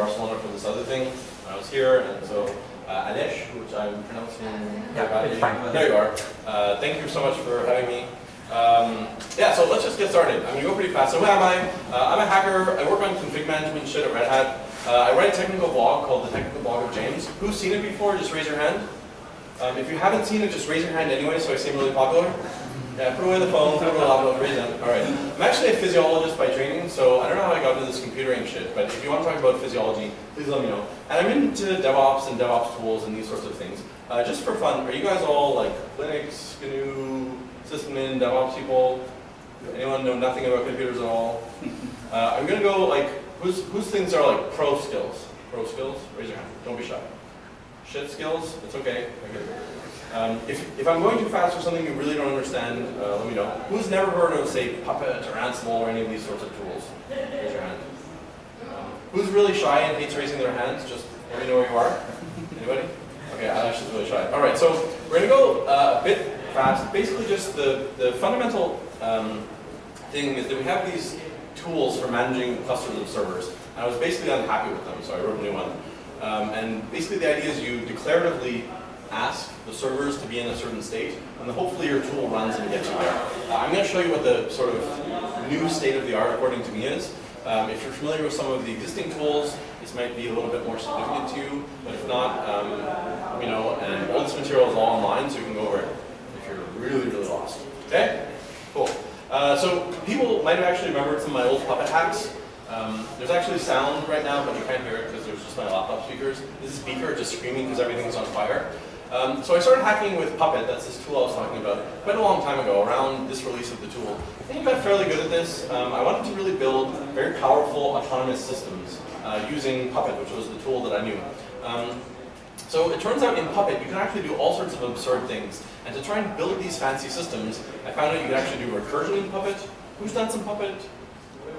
Barcelona for this other thing. I was here, and so uh, Alesh, which I'm pronouncing Yeah, it's fine. There you are. Uh, thank you so much for having me. Um, yeah, so let's just get started. I'm gonna go pretty fast. So who am I? Uh, I'm a hacker. I work on config management shit at Red Hat. Uh, I write a technical blog called the Technical Blog of James. Who's seen it before? Just raise your hand. Um, if you haven't seen it, just raise your hand anyway, so I seem really popular. Yeah, put away the phone, put away the laptop, raise them. All right. I'm actually a physiologist by training, so I don't know how I got into this computering shit, but if you want to talk about physiology, please let me know. And I'm into DevOps and DevOps tools and these sorts of things. Uh, just for fun, are you guys all like Linux, GNU, sysadmin, DevOps people? Anyone know nothing about computers at all? Uh, I'm gonna go like, whose whose things are like pro skills? Pro skills? Raise your hand. Don't be shy. Shit skills? It's okay. Um, if, if I'm going too fast for something you really don't understand, uh, let me know. Who's never heard of, say, Puppet or Ansible or any of these sorts of tools? Raise your hand. Um, who's really shy and hates raising their hands? Just let me know where you are. Anybody? Okay, Alex is really shy. All right, so we're going to go uh, a bit fast. Basically, just the, the fundamental um, thing is that we have these tools for managing clusters of servers. And I was basically unhappy with them, so I wrote a new one. Um, and basically the idea is you declaratively ask the servers to be in a certain state, and then hopefully your tool runs and gets you there. Uh, I'm going to show you what the sort of new state of the art according to me is. Um, if you're familiar with some of the existing tools, this might be a little bit more significant to you, but if not, um, you know, and all this material is all online, so you can go over it if you're really, really lost. Okay? Cool. Uh, so people might have actually remembered some of my old Puppet hacks. Um, there's actually sound right now, but you can't hear it because there's just my laptop speakers. This is speaker just screaming because everything's on fire. Um, so I started hacking with Puppet, that's this tool I was talking about, quite a long time ago, around this release of the tool. I think I got fairly good at this. Um, I wanted to really build very powerful autonomous systems uh, using Puppet, which was the tool that I knew. Um, so it turns out in Puppet, you can actually do all sorts of absurd things. And to try and build these fancy systems, I found out you can actually do recursion in Puppet. Who's done some Puppet?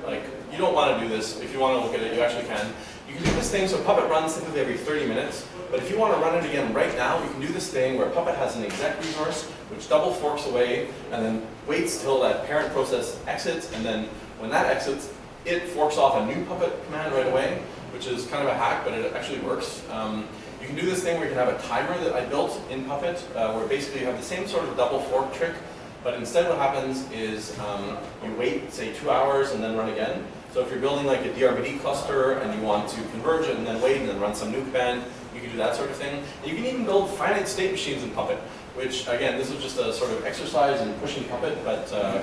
Like, you don't want to do this. If you want to look at it, you actually can. You can do this thing, so Puppet runs typically every 30 minutes. But if you want to run it again right now, you can do this thing where Puppet has an exec resource, which double forks away, and then waits till that parent process exits, and then when that exits, it forks off a new Puppet command right away, which is kind of a hack, but it actually works. Um, you can do this thing where you can have a timer that I built in Puppet, uh, where basically you have the same sort of double fork trick, but instead what happens is um, you wait, say, two hours and then run again. So if you're building like a DRBD cluster and you want to converge it and then wait and then run some new command, you can do that sort of thing. And you can even build finite state machines in Puppet, which again, this was just a sort of exercise in pushing Puppet, but uh,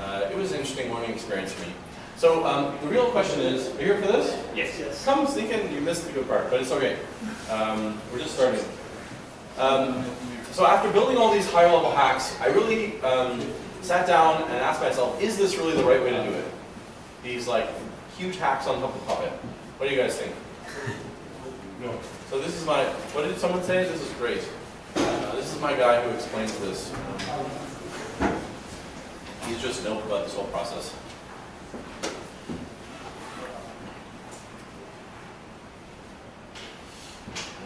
uh, it was an interesting learning experience for me. So um, the real question is, are you here for this? Yes, yes. Come sneak in, you missed the good part, but it's okay. Um, we're just starting. Um, so after building all these higher level hacks, I really um, sat down and asked myself, is this really the right way to do it? These like huge hacks on top of Puppet. What do you guys think? No. So this is my, what did someone say? This is great. Uh, this is my guy who explains this. He's just dope about this whole process.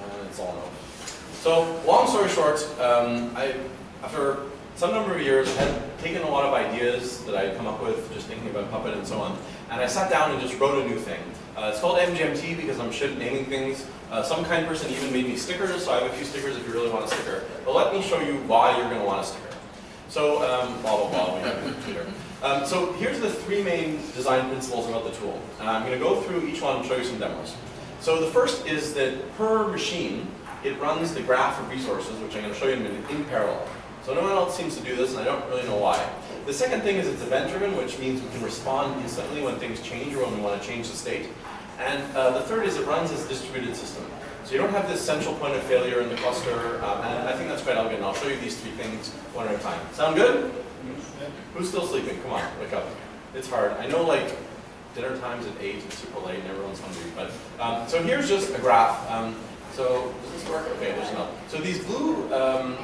Uh, it's all no. So, long story short, um, I, after some number of years, I had taken a lot of ideas that I had come up with, just thinking about Puppet and so on, and I sat down and just wrote a new thing. Uh, it's called MGMT because I'm shit naming things. Uh, some kind person even made me stickers, so I have a few stickers if you really want a sticker. But let me show you why you're going to want a sticker. So, um, blah, blah, blah, we have a computer. Um, so here's the three main design principles about the tool. And I'm going to go through each one and show you some demos. So the first is that per machine, it runs the graph of resources, which I'm going to show you in a minute, in parallel. So no one else seems to do this, and I don't really know why. The second thing is it's event-driven, which means we can respond instantly when things change or when we want to change the state. And uh, the third is it runs as a distributed system. So you don't have this central point of failure in the cluster, um, and I think that's quite elegant. I'll show you these three things one at a time. Sound good? Who's still sleeping? Come on, wake up. It's hard. I know like dinner time's at 8, it's super late, and everyone's hungry. But um, So here's just a graph. Um, so does this work? Okay, there's no. So these blue um,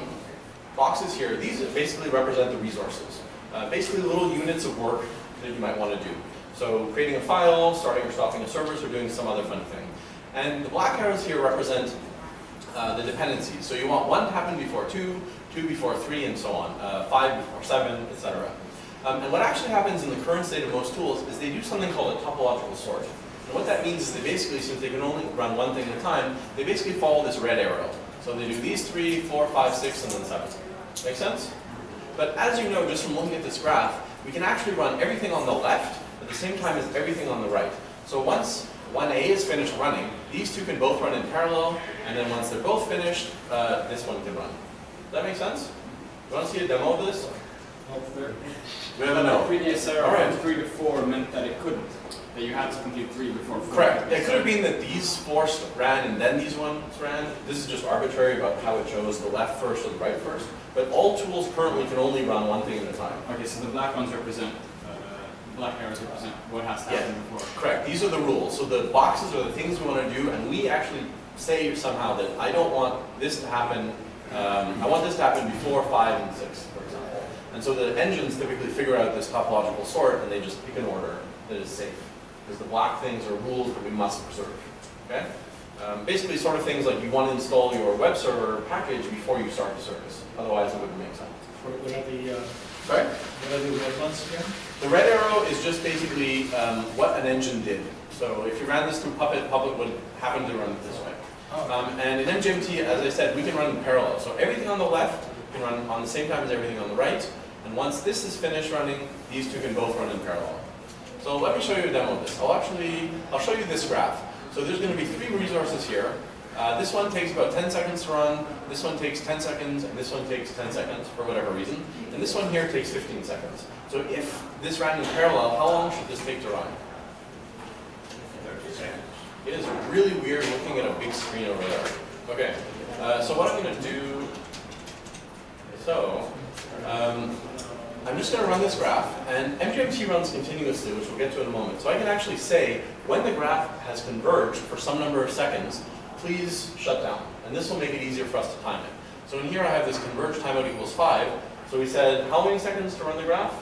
boxes here, these basically represent the resources. Uh, basically little units of work that you might want to do. So creating a file, starting or stopping a service, or doing some other fun thing. And the black arrows here represent uh, the dependencies. So you want one to happen before two, two before three, and so on, uh, five before seven, etc. Um, and what actually happens in the current state of most tools is they do something called a topological sort. And what that means is they basically, since they can only run one thing at a time, they basically follow this red arrow. So they do these three, four, five, six, and then seven. Make sense? But as you know, just from looking at this graph, we can actually run everything on the left at the same time as everything on the right. So once 1A is finished running, these two can both run in parallel, and then once they're both finished, uh, this one can run. Does that make sense? You want to see a demo of this? We have a no. Previous error right. from three to four meant that it couldn't, that you had to complete three before four. Correct. It could have been that these four ran and then these ones ran. This is just arbitrary about how it chose the left first or the right first. But all tools currently can only run one thing at a time. Okay, so the black ones represent, uh, black arrows represent what has to happen before. Correct. These are the rules. So the boxes are the things we want to do, and we actually say somehow that I don't want this to happen. Um, I want this to happen before five and six, for example. And so the engines typically figure out this topological sort, and they just pick an order that is safe, because the black things are rules that we must preserve. Okay. Um, basically, sort of things like you want to install your web server package before you start the service. Otherwise, it wouldn't make sense. What are the, uh, Sorry. what are the red ones again? The red arrow is just basically um, what an engine did. So if you ran this through Puppet, Puppet would happen to run it this way. Oh, Um, and in MGMT, as I said, we can run in parallel. So everything on the left can run on the same time as everything on the right. And once this is finished running, these two can both run in parallel. So let me show you a demo of this. I'll actually, I'll show you this graph. So there's going to be three resources here. Uh, this one takes about 10 seconds to run, this one takes 10 seconds, and this one takes 10 seconds for whatever reason. And this one here takes 15 seconds. So if this ran in parallel, how long should this take to run? It is really weird looking at a big screen over there. Okay, uh, so what I'm going to do, so, um, I'm just going to run this graph, and MGMT runs continuously, which we'll get to in a moment. So I can actually say, when the graph has converged for some number of seconds, please shut down. And this will make it easier for us to time it. So in here I have this converge timeout equals 5. So we said, how many seconds to run the graph?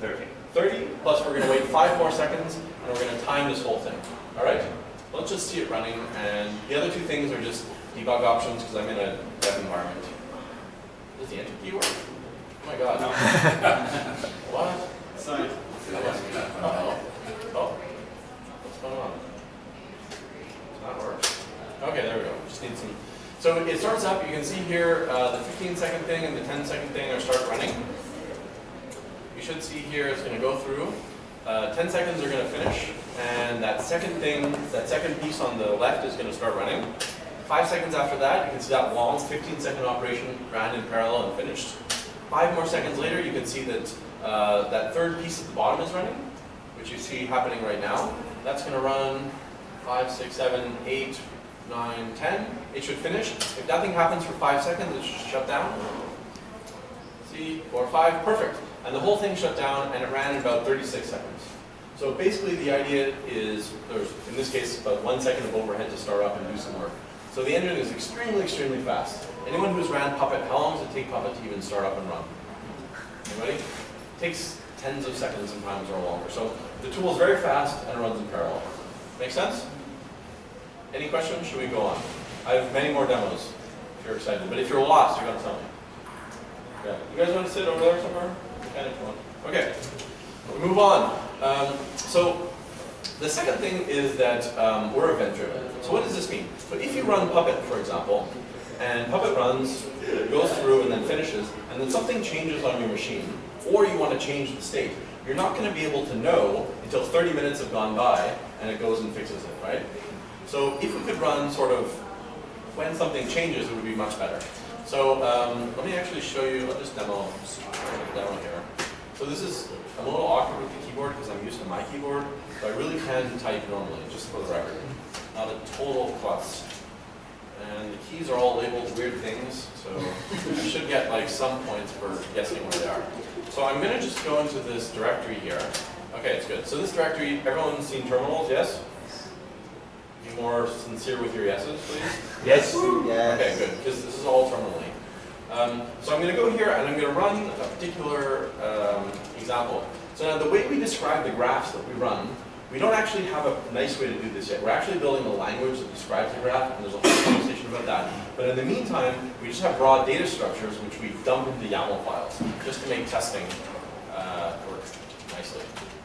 30. 30, plus we're going to wait 5 more seconds, and we're going to time this whole thing. All right? Let's just see it running, and the other two things are just debug options, because I'm in a dev environment. Does the enter key work? Oh my god. what? Sorry. Uh-oh. Oh. What's going on? It's not working. Okay, there we go. Just need some. So it starts up. You can see here uh, the 15 second thing and the 10 second thing are start running. You should see here it's going to go through. Uh, 10 seconds are going to finish, and that second thing, that second piece on the left is going to start running. Five seconds after that, you can see that long 15 second operation ran in parallel and finished. Five more seconds later, you can see that uh, that third piece at the bottom is running, which you see happening right now. That's going to run five, six, seven, eight, nine, ten. It should finish. If nothing happens for five seconds, it should shut down. See, four, five, perfect. And the whole thing shut down, and it ran in about 36 seconds. So basically, the idea is there's, in this case, about one second of overhead to start up and do some work. So the engine is extremely, extremely fast. Anyone who's ran Puppet, how long does it take Puppet to even start up and run? Anybody? It takes tens of seconds sometimes or longer. So the tool is very fast and runs in parallel. Make sense? Any questions? Should we go on? I have many more demos if you're excited. But if you're lost, you're going to tell me. Yeah. You guys want to sit over there somewhere? Kind of. Okay. We move on. Um, so the second thing is that um, we're event-driven. So what does this mean? So if you run Puppet, for example, and Puppet runs, goes through and then finishes, and then something changes on your machine, or you want to change the state, you're not going to be able to know until 30 minutes have gone by and it goes and fixes it, right? So if we could run sort of when something changes, it would be much better. So um, let me actually show you, I'll just demo, demo here. So this is, I'm a little awkward with the keyboard because I'm used to my keyboard, but I really can type normally, just for the record. Not a total klutz. And the keys are all labeled weird things, so I should get like some points for guessing where they are. So I'm going to just go into this directory here. Okay, it's good. So this directory, everyone's seen terminals, yes? Be more sincere with your yeses, please. Yes. Okay, good, because this is all terminally. Um, so I'm going to go here and I'm going to run a particular um, example. So now the way we describe the graphs that we run, we don't actually have a nice way to do this yet. We're actually building a language that describes the graph, and there's a whole conversation about that. But in the meantime, we just have raw data structures which we dump into YAML files, just to make testing uh, work nicely.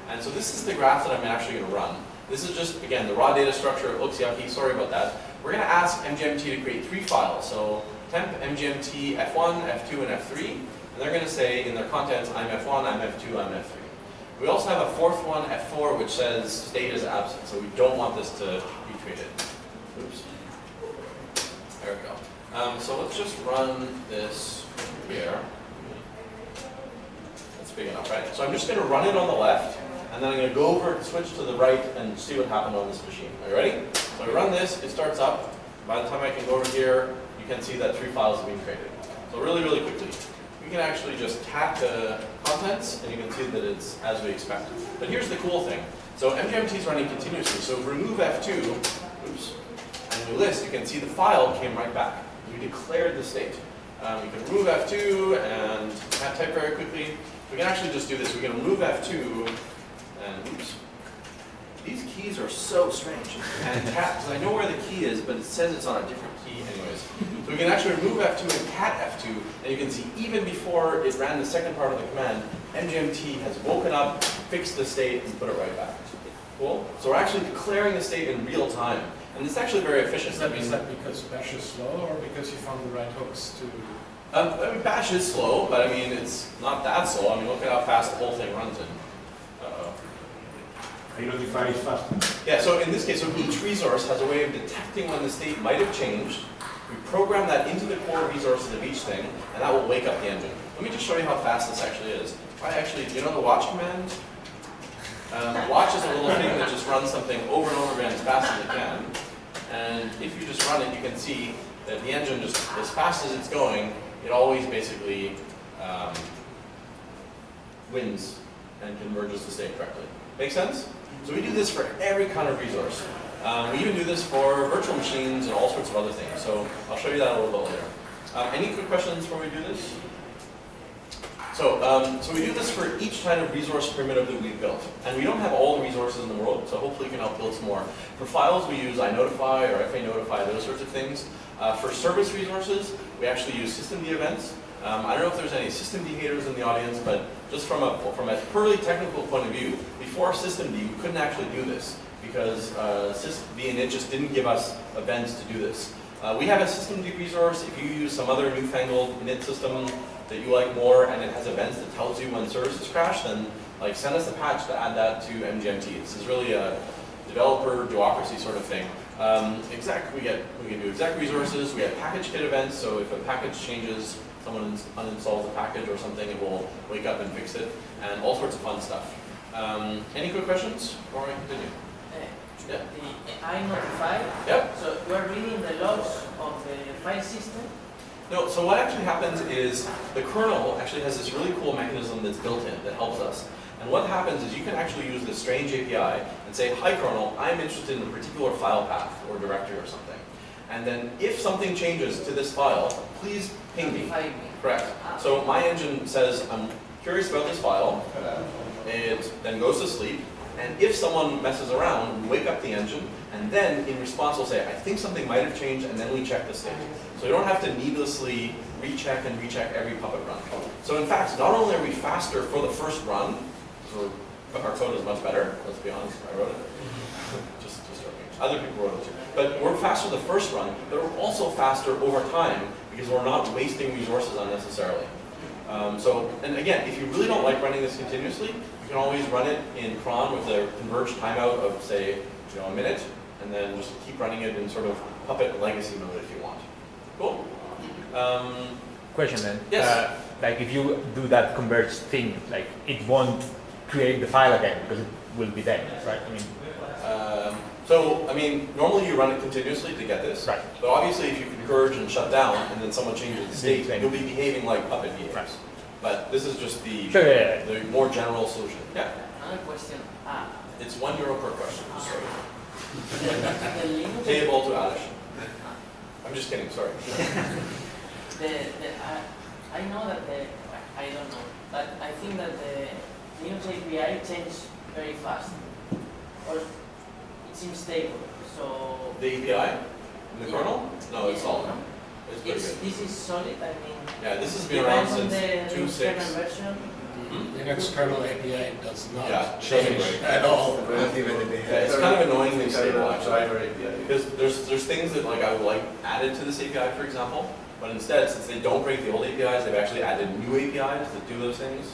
And so this is the graph that I'm actually going to run. This is just, again, the raw data structure, it looks yucky, sorry about that. We're gonna ask MGMT to create three files, so temp, MGMT, F1, F2, and F3, and they're gonna say in their contents, I'm F1, I'm F2, I'm F3. We also have a fourth one, F4, which says state is absent, so we don't want this to be treated. Oops. There we go. Um, so let's just run this here. That's big enough, right? So I'm just gonna run it on the left, and then I'm gonna go over and switch to the right and see what happened on this machine. Are you ready? So I run this, it starts up. By the time I can go over here, you can see that three files have been created. So really, really quickly, we can actually just tap the contents, and you can see that it's as we expected. But here's the cool thing. So MGMT is running continuously, so if we remove F2, oops, and we list, you can see the file came right back. We declared the state. Um, we can remove F2 and type very quickly. We can actually just do this. We can remove F2 and oops. These keys are so strange. And cat, because I know where the key is, but it says it's on a different. So we can actually remove F2 and cat F2, and you can see even before it ran the second part of the command, MGMT has woken up, fixed the state, and put it right back. Cool? So we're actually declaring the state in real time. And it's actually very efficient. Is I that, mean, that because Bash is slow or because you found the right hooks to? Um, I mean, Bash is slow, but I mean, it's not that slow. I mean, look at how fast the whole thing runs in. Uh-oh. Identify is faster. Yeah, so in this case, so each resource has a way of detecting when the state might have changed. Program that into the core resources of each thing, and that will wake up the engine. Let me just show you how fast this actually is. I actually, you know the watch command? Um, watch is a little thing that just runs something over and over again as fast as it can. And if you just run it, you can see that the engine just, as fast as it's going, it always basically um, wins and converges the state correctly. Make sense? So we do this for every kind of resource. Um, we even do this for virtual machines and all sorts of other things. So I'll show you that a little bit later. Um, any quick questions before we do this? So, um, so we do this for each kind of resource primitive that we've built. And we don't have all the resources in the world, so hopefully you can help build some more. For files, we use iNotify or fanotify, those sorts of things. Uh, for service resources, we actually use systemd events. Um, I don't know if there's any systemd haters in the audience, but just from a, from a purely technical point of view, before systemd, we couldn't actually do this because uh, init just didn't give us events to do this. Uh, we have a systemd resource. If you use some other newfangled init system that you like more and it has events that tells you when services crash, then like send us a patch to add that to MGMT. This is really a developer bureaucracy sort of thing. Um, exec, we get we can do exec resources. We have PackageKit events. So if a package changes, someone uninstalls a package or something, it will wake up and fix it, and all sorts of fun stuff. Um, any quick questions before I continue? Yeah. The inotify, Yep. so you are reading the logs of the file system. No, so what actually happens is the kernel actually has this really cool mechanism that's built in that helps us. And what happens is you can actually use this strange API and say, hi kernel, I'm interested in a particular file path or directory or something. And then if something changes to this file, please ping me. Notify me. Correct. Ah. So my engine says, I'm curious about this file. It then goes to sleep. And if someone messes around, we wake up the engine, and then in response we'll say, I think something might have changed, and then we check the state. So you don't have to needlessly recheck and recheck every Puppet run. So in fact, not only are we faster for the first run, our code is much better, let's be honest, I wrote it. just, just joking. Other people wrote it too. But we're faster the first run, but we're also faster over time because we're not wasting resources unnecessarily. Um, so, and again, if you really don't like running this continuously, can always run it in cron with a converged timeout of say, you know, a minute, and then just keep running it in sort of Puppet legacy mode if you want. Cool. Um, Question then. Yes. Uh, like if you do that converge thing, like it won't create the file again because it will be dead, right? I mean, um, so, I mean, normally you run it continuously to get this. Right. But obviously, if you converge and shut down, and then someone changes the state, you'll be behaving like Puppet behaves. Right. But this is just the, sure, yeah, yeah, the more general solution. Yeah. Another question. Ah, It's one euro per question. Sorry. the, the Linux, Payable to Alish. I'm just kidding, sorry. the, the, I, I know that the, I don't know, but I think that the Linux API changes very fast. Or it seems stable, so. The API? In the Yeah. kernel? No, it's all. no? It's pretty It's, good. this is solid, I mean. Yeah, this has been around on since the two kernel six. version. Linux kernel API does Yeah, not it doesn't change break. at all. Yeah, it's kind of annoyingly stable actually. Driver Because there's, there's things that like I would like added to this API, for example, but instead, since they don't break the old APIs, they've actually added new APIs that do those things.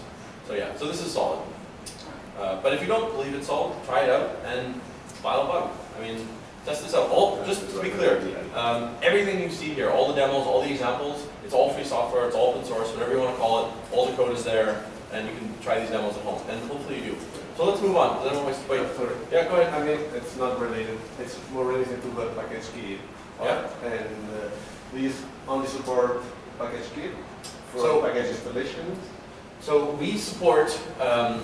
So yeah, so this is solid. Uh, but if you don't believe it's solid, try it out and file a bug. I mean, test this out. All, just to be clear, um, everything you see here, all the demos, all the examples, it's all free software, it's all open source, whatever you want to call it, all the code is there, and you can try these demos at home, and hopefully you do. So let's move on. Does anyone waste, wait, Sorry. yeah, go ahead. I mean, it's not related, it's more related to the package key. Yeah. And uh, these only support package So- for package installations. So we support um,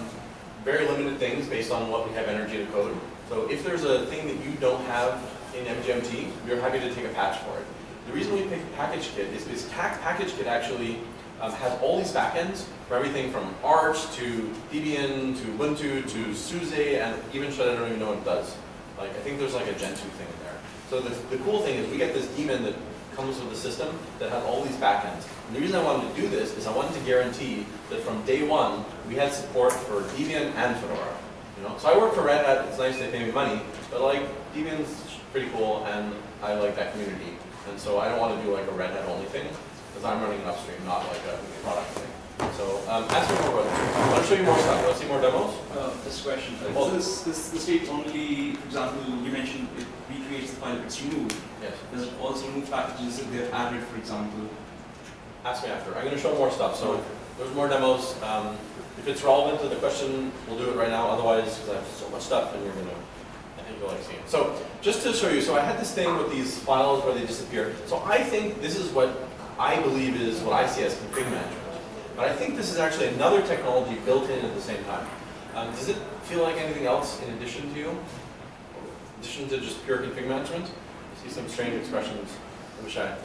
very limited things based on what we have energy to code. So if there's a thing that you don't have in MGMT, we're happy to take a patch for it. The reason we pick PackageKit is because Tac PackageKit actually um, has all these backends for everything from Arch to Debian to Ubuntu to SUSE and even shit I don't even know what it does. Like I think there's like a Gentoo thing in there. So the, the cool thing is we get this daemon that comes with the system that has all these backends. And the reason I wanted to do this is I wanted to guarantee that from day one we had support for Debian and Fedora. Know, so I work for Red Hat. It's nice they pay me money, but like Debian's pretty cool, and I like that community. And so I don't want to do like a Red Hat only thing because I'm running an upstream, not like a product thing. So um, ask me more about it. I want to show you more stuff. Want to see more demos? Uh, this question, uh, Well- this, this, this state only, for example, you mentioned it recreates the file if it's removed. Yes. Does it also remove packages if they're added, for example? Ask me after. I'm going to show more stuff. So there's more demos. Um, if it's relevant to the question, we'll do it right now. Otherwise, because I have so much stuff, and you're going to, I think you'll like seeing it. So just to show you, so I had this thing with these files where they disappear. So I think this is what I believe is what I see as config management. But I think this is actually another technology built in at the same time. Um, does it feel like anything else in addition to you? In addition to just pure config management? I see some strange expressions. I wish I.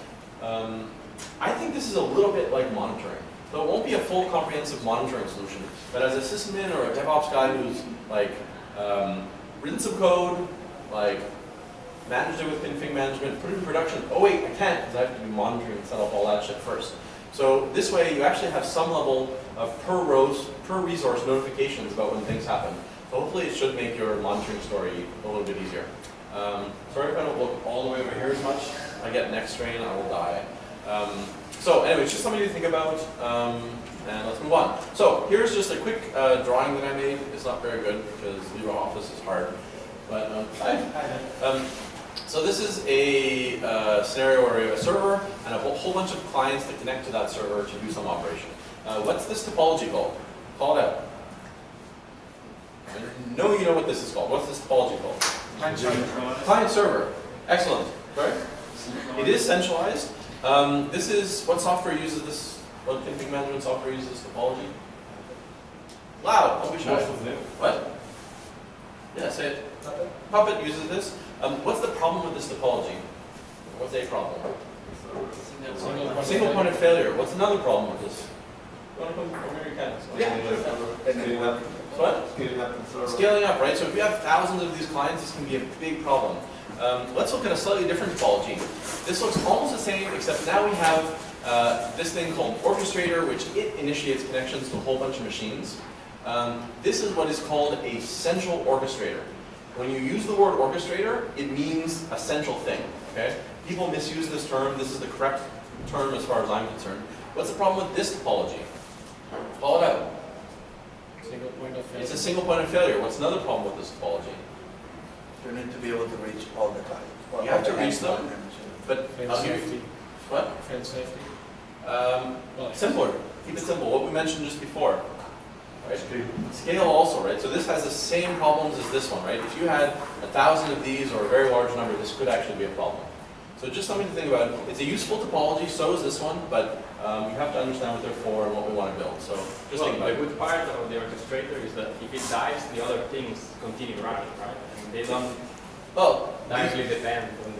Um, I think this is a little bit like monitoring. So it won't be a full comprehensive monitoring solution, but as a sysadmin or a DevOps guy who's like um, written some code, like managed it with config management, put it in production. Oh wait, I can't because I have to do monitoring and set up all that shit first. So this way you actually have some level of per rows, per resource notifications about when things happen. So hopefully it should make your monitoring story a little bit easier. Um, sorry if I don't look all the way over here as much. I get neck strain, I will die. Um, so anyway, it's just something to think about, um, and let's move on. So here's just a quick uh, drawing that I made. It's not very good because LibreOffice is hard, but um, um, so this is a uh, scenario where we have a server and a whole, whole bunch of clients that connect to that server to do some operation. Uh, what's this topology called? Call it out. I know you know what this is called. What's this topology called? Client server. Client server. Excellent. Right? It is centralized. Um, this is, what software uses this? What config management software uses this topology? Loud, don't be shy. Most of them. What? Yeah, say it. Puppet uses this. Um, what's the problem with this topology? What's a problem? Single point of failure. What's another problem with this? You want to come over here, you can. Scaling up, What? scaling up the server. Scaling up, right? So if you have thousands of these clients, this can be a big problem. Um, let's look at a slightly different topology. This looks almost the same, except now we have uh, this thing called Orchestrator, which it initiates connections to a whole bunch of machines. Um, this is what is called a central orchestrator. When you use the word orchestrator, it means a central thing, okay? People misuse this term. This is the correct term as far as I'm concerned. What's the problem with this topology? Call it out. Single point of failure. It's a single point of failure. What's another problem with this topology? You need to be able to reach all the time. all You have to reach time. them. But Fail I'll give you, safety. what? Fail safety. Um, Well, simpler. Keep it simple. What we mentioned just before. Right? Scale also, right? So this has the same problems as this one, right? If you had a thousand of these or a very large number, this could actually be a problem. So just something to think about. It's a useful topology, so is this one, but um, you have to understand what they're for and what we want to build. So just think Well, about the it. good part of the orchestrator is that if it dies, the other things continue running, right? They don't Well, directly depend on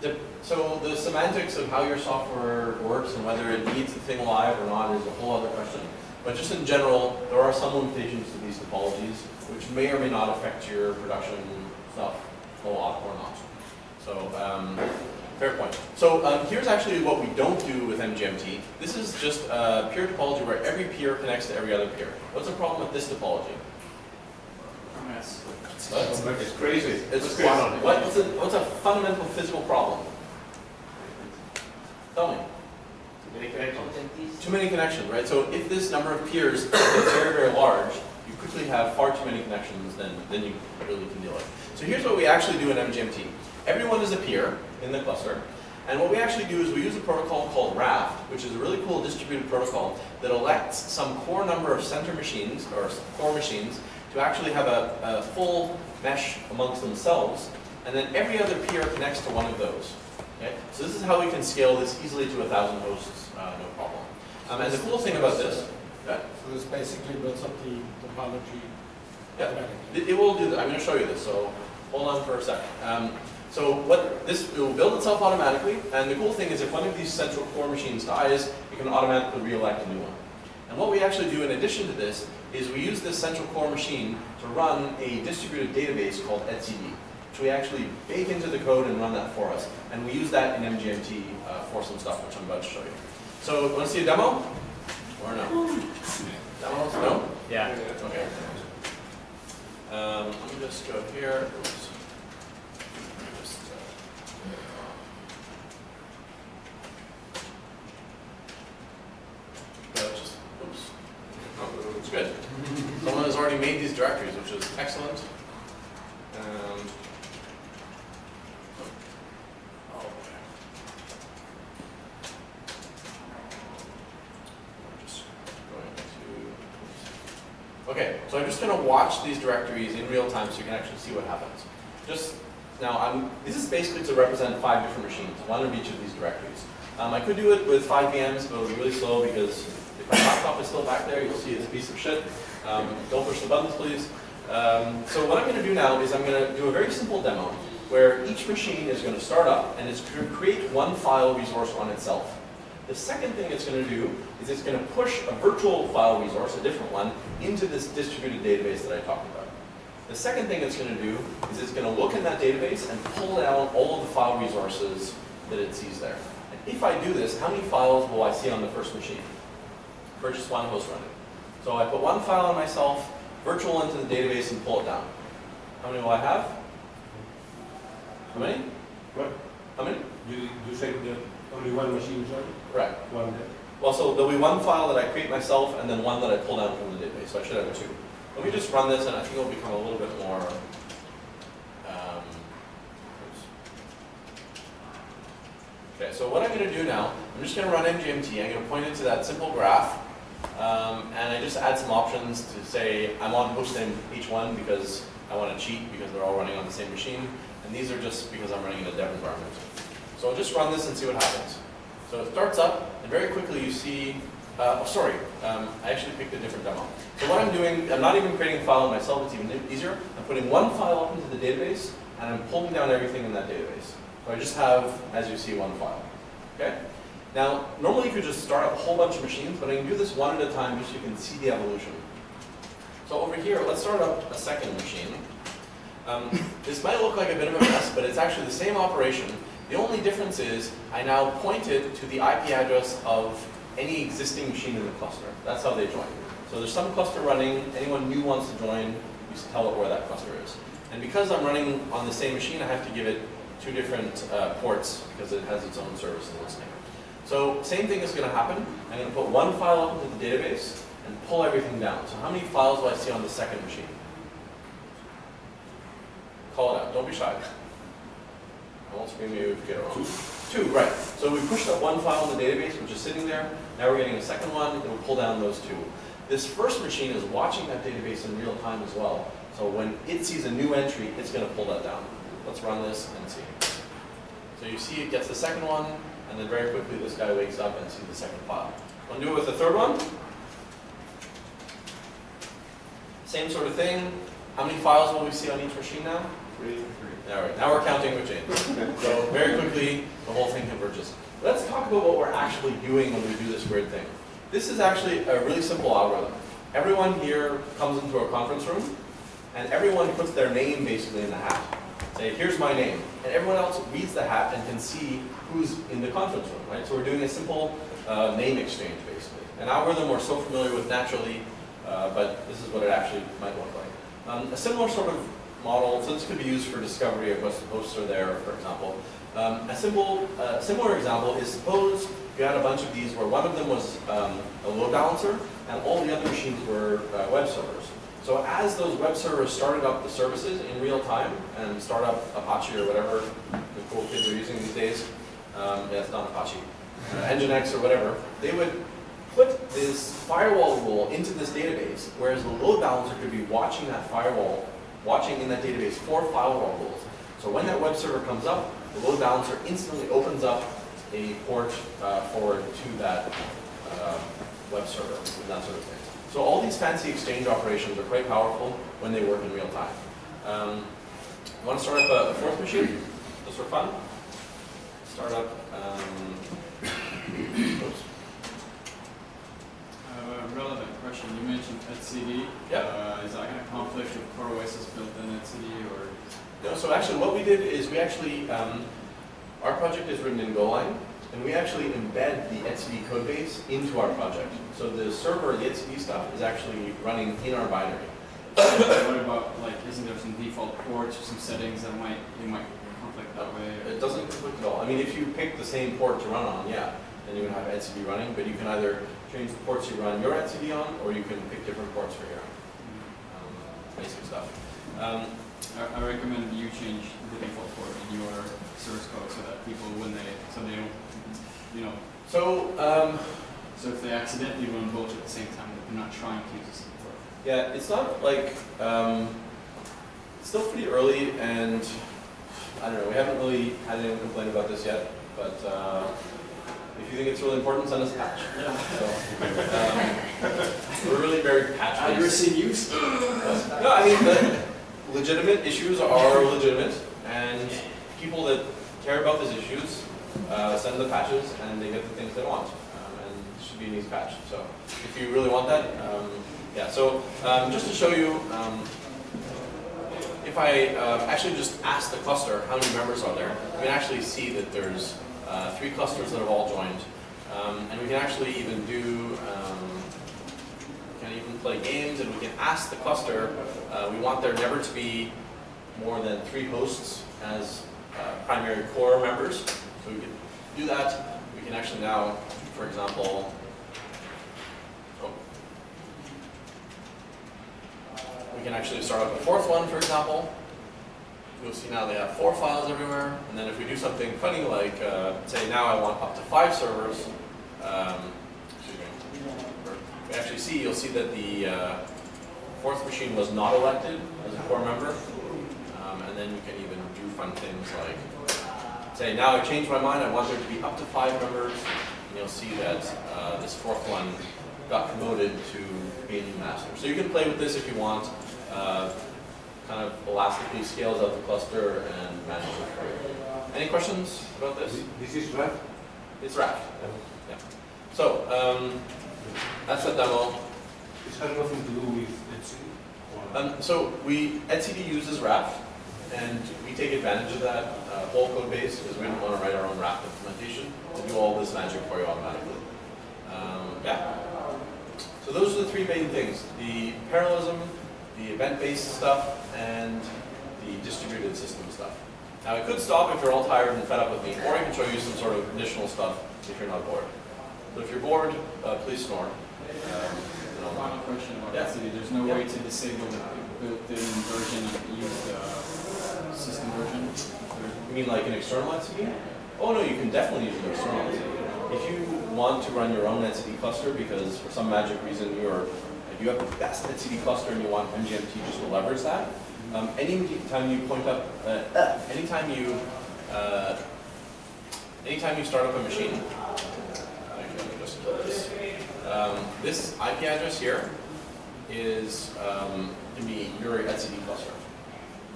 the. The- So the semantics of how your software works and whether it needs the thing live or not is a whole other question. But just in general, there are some limitations to these topologies, which may or may not affect your production stuff a lot or not. So um, fair point. So um, here's actually what we don't do with MGMT. This is just a peer topology where every peer connects to every other peer. What's the problem with this topology? Yes. What? It's crazy. It's What's going on? what- What's a, what's a fundamental physical problem? Tell me. Too Many connections. Too many connections, right? So if this number of peers is very, very large, you quickly have far too many connections than, than you really can deal with. So here's what we actually do in MGMT. Everyone is a peer in the cluster, and what we actually do is we use a protocol called Raft, which is a really cool distributed protocol that elects some core number of center machines, or core machines, to actually have a, a full mesh amongst themselves, and then every other peer connects to one of those. Okay? So this is how we can scale this easily to a thousand hosts, uh, no problem. Um, and the cool thing about this, yeah, So this basically builds up the topology Yeah. automatically. it, it will do that. I'm going to show you this, so hold on for a second. Um, so what this it will build itself automatically, and the cool thing is if one of these central core machines dies, you can automatically re-elect a new one. And what we actually do in addition to this is we use this central core machine to run a distributed database called etcd, which we actually bake into the code and run that for us. And we use that in MGMT uh, for some stuff, which I'm about to show you. So, want to see a demo? Or no? Demos? No? Yeah. Okay. Um, let me just go here. Oops. Just, uh, uh, just, oops. Oh, it's good. Someone has already made these directories, which is excellent. Um, oh, okay. So I'm just going to watch these directories in real time so you can actually see what happens. Just now, I'm, this is basically to represent five different machines, one of each of these directories. Um, I could do it with five VMs, but it would be really slow because my laptop is still back there, you'll see it's a piece of shit. Um, don't push the buttons, please. Um, so what I'm going to do now is I'm going to do a very simple demo where each machine is going to start up and it's going to create one file resource on itself. The second thing it's going to do is it's going to push a virtual file resource, a different one, into this distributed database that I talked about. The second thing it's going to do is it's going to look in that database and pull down all of the file resources that it sees there. And if I do this, how many files will I see on the first machine? Just one host running. So I put one file on myself, virtual into the database and pull it down. How many will I have? How many? What? How many? You, you said that only one machine is running? Correct. One there. Well, so there'll be one file that I create myself and then one that I pull down from the database. So I should have two. Let me just run this and I think it'll become a little bit more. Um, okay, so what I'm going to do now, I'm just going to run MGMT. I'm going to point it to that simple graph. Um, and I just add some options to say I'm on host name H1 because I want to cheat because they're all running on the same machine. And these are just because I'm running in a dev environment. So I'll just run this and see what happens. So it starts up, and very quickly you see, uh, oh, sorry, um, I actually picked a different demo. So what I'm doing, I'm not even creating a file myself, it's even easier. I'm putting one file up into the database, and I'm pulling down everything in that database. So I just have, as you see, one file. Okay? Now, normally you could just start up a whole bunch of machines, but I can do this one at a time just so you can see the evolution. So over here, let's start up a second machine. Um, this might look like a bit of a mess, but it's actually the same operation. The only difference is I now point it to the IP address of any existing machine in the cluster. That's how they join. So there's some cluster running, anyone new wants to join, you just tell it where that cluster is. And because I'm running on the same machine, I have to give it two different uh, ports because it has its own service and listening. So same thing is going to happen. I'm going to put one file up into the database and pull everything down. So how many files do I see on the second machine? Call it out. Don't be shy. I won't scream you if you get it wrong. Two, right. So we pushed up one file in the database, which is sitting there. Now we're getting a second one. It will pull down those two. This first machine is watching that database in real time as well. So when it sees a new entry, it's going to pull that down. Let's run this and see. So you see it gets the second one, and then very quickly this guy wakes up and sees the second file. Want to do it with the third one? Same sort of thing. How many files will we see on each machine now? Three. All right, now we're counting with James. So very quickly, the whole thing converges. Let's talk about what we're actually doing when we do this weird thing. This is actually a really simple algorithm. Everyone here comes into a conference room, and everyone puts their name basically in the hat. Say, here's my name. And everyone else reads the hat and can see who's in the conference room, right? So we're doing a simple uh, name exchange, basically. An algorithm we're so familiar with naturally, uh, but this is what it actually might look like. Um, a similar sort of model, so this could be used for discovery of what hosts are there, for example. Um, a simple, uh, similar example is suppose you had a bunch of these where one of them was um, a load balancer and all the other machines were uh, web servers. So as those web servers started up the services in real time and start up Apache or whatever the cool kids are using these days, um, yeah, it's not Apache, uh, Nginx or whatever, they would put this firewall rule into this database, whereas the load balancer could be watching that firewall, watching in that database for firewall rules. So when that web server comes up, the load balancer instantly opens up a port uh, forward to that uh, web server and that sort of thing. So all these fancy exchange operations are quite powerful when they work in real time. Um, you want to start up a, a fourth machine, just for fun? Start up, um, oops. Uh, relevant question. You mentioned etcd. Yeah. Uh, is that going to conflict with CoreOS's built-in etcd or? No, so actually what we did is we actually, um, our project is written in Golang, and we actually embed the etcd code base into our project. So the server, the etcd stuff, is actually running in our binary. what about like? Isn't there some default ports or some settings that might you might conflict that way? It doesn't conflict at all. I mean, if you pick the same port to run on, yeah, then you would have etcd running, but you can either change the ports you run your etcd on, or you can pick different ports for your um, basic stuff. Um, I, I recommend you change the default port in your source code so that people, when they, so they don't, you know, so, um, so if they accidentally run both at the same time, they're not trying to use the same port. Yeah, it's not like, um, it's still pretty early and I don't know, we haven't really had anyone complain about this yet, but uh, if you think it's really important, send us a patch. So, um, we're really very patch based. use? No, I mean, the legitimate issues are legitimate and people that care about these issues uh, send the patches and they get the things they want. Um, and it should be an easy patch. So if you really want that, um, yeah, so um, just to show you, if I uh, actually just ask the cluster how many members are there, we can actually see that there's uh, three clusters that have all joined. Um, and we can actually even do, um, can even play games and we can ask the cluster, uh, we want there never to be more than three hosts as uh, primary core members. So we can do that. We can actually now, for example, oh, we can actually start up a fourth one, for example. You'll see now they have four files everywhere. And then if we do something funny like, uh, say now I want up to five servers, um, we actually see, you'll see that the uh, fourth machine was not elected as a core member. Um, and then you can even do fun things like, say now I've changed my mind, I want there to be up to five members. And you'll see that uh, this fourth one got promoted to be a new master. So you can play with this if you want. Uh, kind of elastically scales out the cluster and manages it for you. Any questions about this? This is right? It's Raft. Yeah. So, um, that's a demo. It has nothing to do with Etcd? Um, so we, etcd uses Raft, and we take advantage of that uh, whole code base because we don't want to write our own Raft implementation to do all this magic for you automatically. Um, yeah. So those are the three main things: the parallelism, the event-based stuff, and the distributed system stuff. Now I could stop if you're all tired and fed up with me, or I can show you some sort of additional stuff if you're not bored. But if you're bored, uh, please snore. Um, Final question about Yeah. etcd. There's no Yeah. way to disable the built-in version and use the system version? You mean like an external etcd? Oh no, you can definitely use an external etcd. If you want to run your own etcd cluster because for some magic reason you're, you have the best etcd cluster and you want MGMT just to leverage that, um, anytime you point up, uh, uh, anytime you, uh, anytime you start up a machine, this. Um, this IP address here is um, can be your etcd cluster.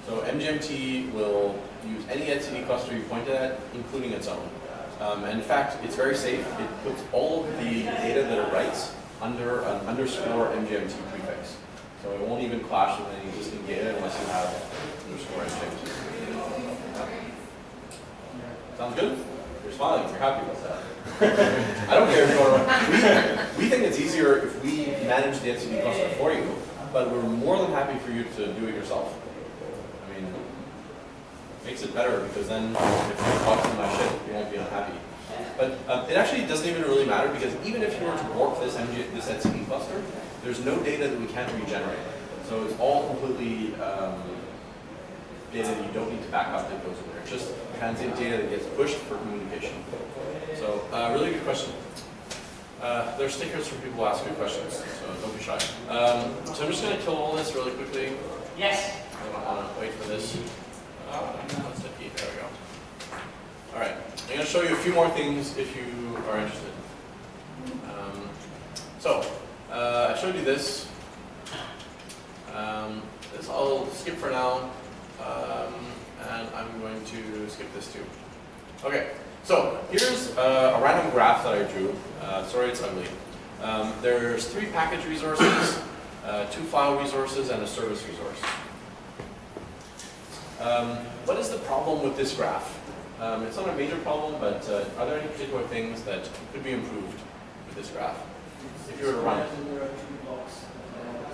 So MGMT will use any etcd cluster you point at, including its own. Um, and in fact, it's very safe. It puts all of the data that it writes under an underscore MGMT prefix. So it won't even clash with any existing data unless you have underscore MGMT. Sounds good? You're smiling, you're happy with that. I don't care if you want to, we, we think it's easier if we manage the etcd cluster for you, but we're more than happy for you to do it yourself. Makes it better because then if you talk to my shit, you won't be unhappy. But um, it actually doesn't even really matter because even if you were to warp this MG, this etcd cluster, there's no data that we can't regenerate. So it's all completely um, data that you don't need to back up that goes in there. It's just transient data that gets pushed for communication. So, uh, really good question. Uh, there's stickers for people who ask good questions, so don't be shy. Um, so I'm just going to kill all this really quickly. Yes. I don't want to wait for this. All right. I'm going to show you a few more things if you are interested. Um, so, uh, I showed you this. Um, this I'll skip for now. Um, and I'm going to skip this too. Okay, so here's uh, a random graph that I drew. Uh, sorry it's ugly. Um, there's three package resources, uh, two file resources, and a service resource. Um, what is the problem with this graph? Um, it's not a major problem, but uh, are there any particular things that could be improved with this graph? If you were to run it.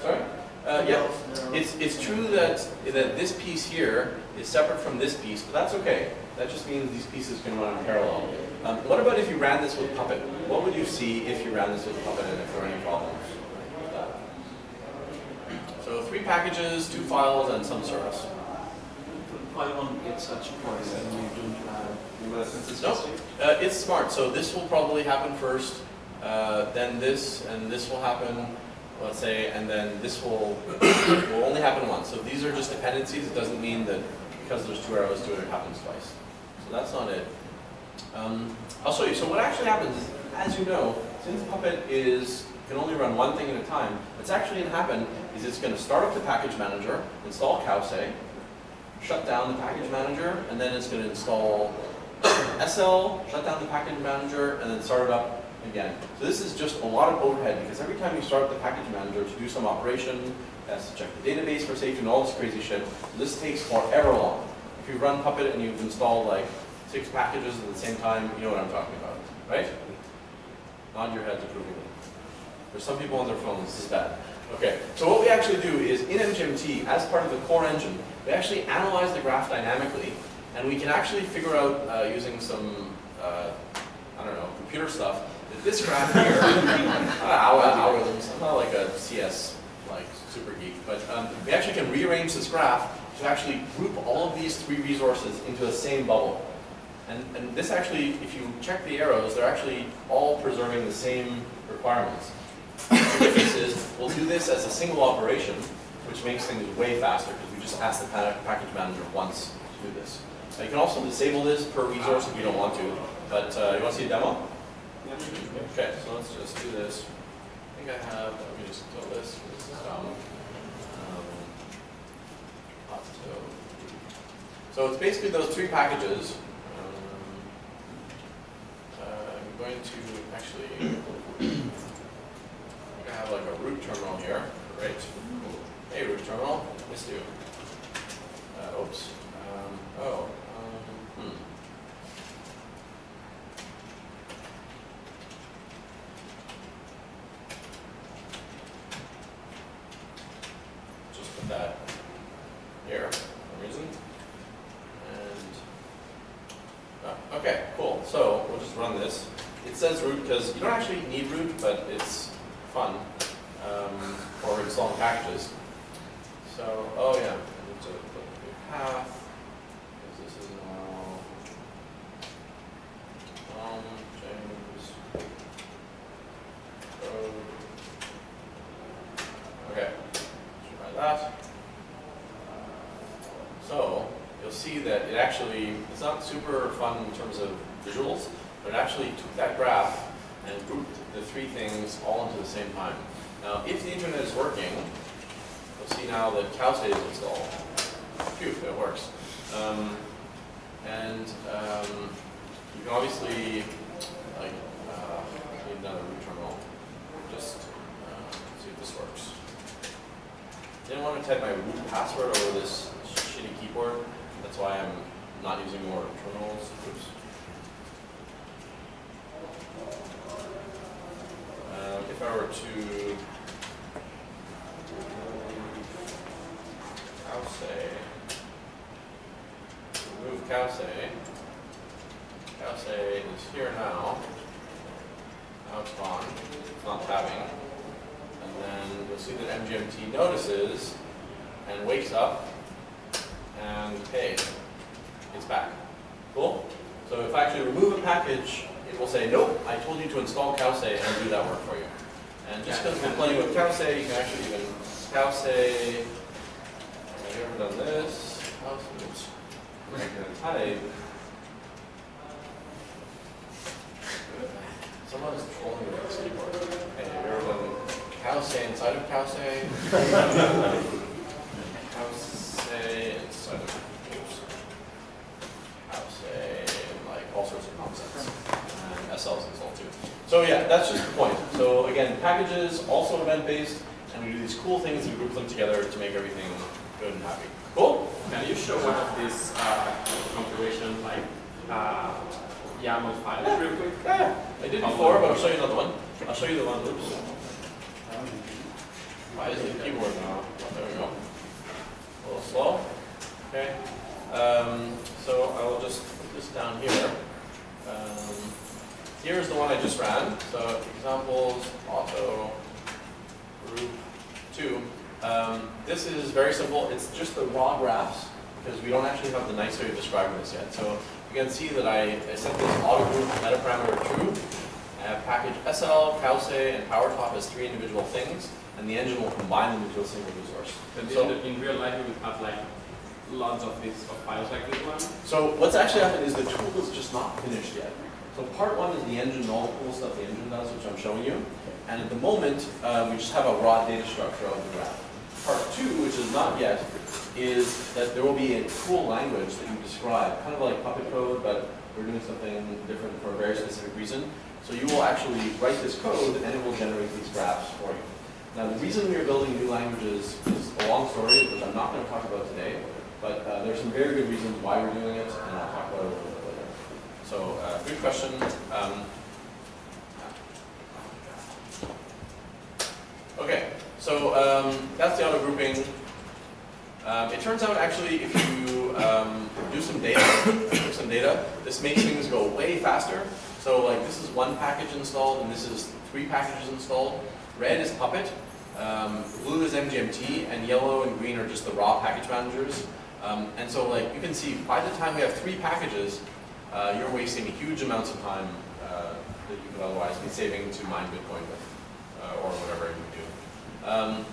Sorry? Uh, yeah, it's, it's true that, that this piece here is separate from this piece, but that's okay. That just means these pieces can run in parallel. Um, what about if you ran this with Puppet? What would you see if you ran this with Puppet and if there are any problems? So three packages, two files, and some service. Why such points and you don't have No, uh, it's smart. So this will probably happen first, uh, then this, and this will happen, let's say, and then this will, will only happen once. So these are just dependencies. It doesn't mean that because there's two arrows to it, it happens twice. So that's not it. Um, I'll show you. So what actually happens is, as you know, since Puppet is can only run one thing at a time, what's actually going to happen is it's going to start up the package manager, install Cowsay, shut down the package manager, and then it's going to install SL, shut down the package manager, and then start it up again. So this is just a lot of overhead because every time you start the package manager to do some operation, it has to check the database for safety and all this crazy shit. This takes forever long. If you run Puppet and you've installed like six packages at the same time, you know what I'm talking about, right? Nod your heads approvingly. There's some people on their phones, this is bad. Okay, so what we actually do is in MGMT, as part of the core engine, we actually analyze the graph dynamically, and we can actually figure out uh, using some, uh, I don't know, computer stuff, that this graph here, not algorithms, I'm not like a CS like super geek, but um, we actually can rearrange this graph to actually group all of these three resources into the same bubble. And, and this actually, if you check the arrows, they're actually all preserving the same requirements. The difference is, we'll do this as a single operation, which makes things way faster, just ask the package manager once to do this. Now, you can also disable this per resource if you don't want to, but uh, you want to see a demo? Okay, so let's just do this. I think I have, let me just kill this, this is dumb. Um, So it's basically those three packages. Have you ever done this? I'm gonna type. Someone is trolling with this keyboard. Hey, have you ever done Cowsay inside of Cowsay? Cowsay inside of, oops. And like all sorts of nonsense. And uh, SL's installed too. So yeah, that's just the point. So again, packages, also event-based, and we do these cool things and group them together to make everything good and happy. Cool? Can you show one of these uh, like uh, YAML files real quick? Yeah, I did before, but I'll show you another one. I'll show you the one, oops. Why is the keyboard now? Oh, there we go. A little slow. Okay. Um, so I will just put this down here. Um, here's the one I just ran. So examples, auto, group two. Um, this is very simple. It's just the raw graphs because we don't actually have the nice way of describing this yet. So you can see that I, I set this auto group meta parameter true. I have package SL, Cowsay, and PowerTop as three individual things, and the engine will combine them into a single resource. And So- in, real life, you would have like lots of these of files like this one. So what's actually happened is the tool is just not finished yet. So part one is the engine, all the cool stuff the engine does, which I'm showing you. And at the moment, uh, we just have a raw data structure of the graph. Part two, which is not yet, is that there will be a cool language that you describe, kind of like Puppet code, but we're doing something different for a very specific reason. So you will actually write this code and it will generate these graphs for you. Now the reason we are building new languages is a long story, which I'm not going to talk about today, but uh, there's some very good reasons why we're doing it, and I'll talk about it a little bit later. So, uh, good question. Um, okay, so um, that's the auto grouping. Um, it turns out actually if you um, do some data, some data, this makes things go way faster. So like this is one package installed and this is three packages installed. Red is Puppet, um, blue is MGMT, and yellow and green are just the raw package managers. Um, and so like you can see by the time we have three packages, uh, you're wasting huge amounts of time uh, that you could otherwise be saving to mine Bitcoin with, uh, or whatever. Um,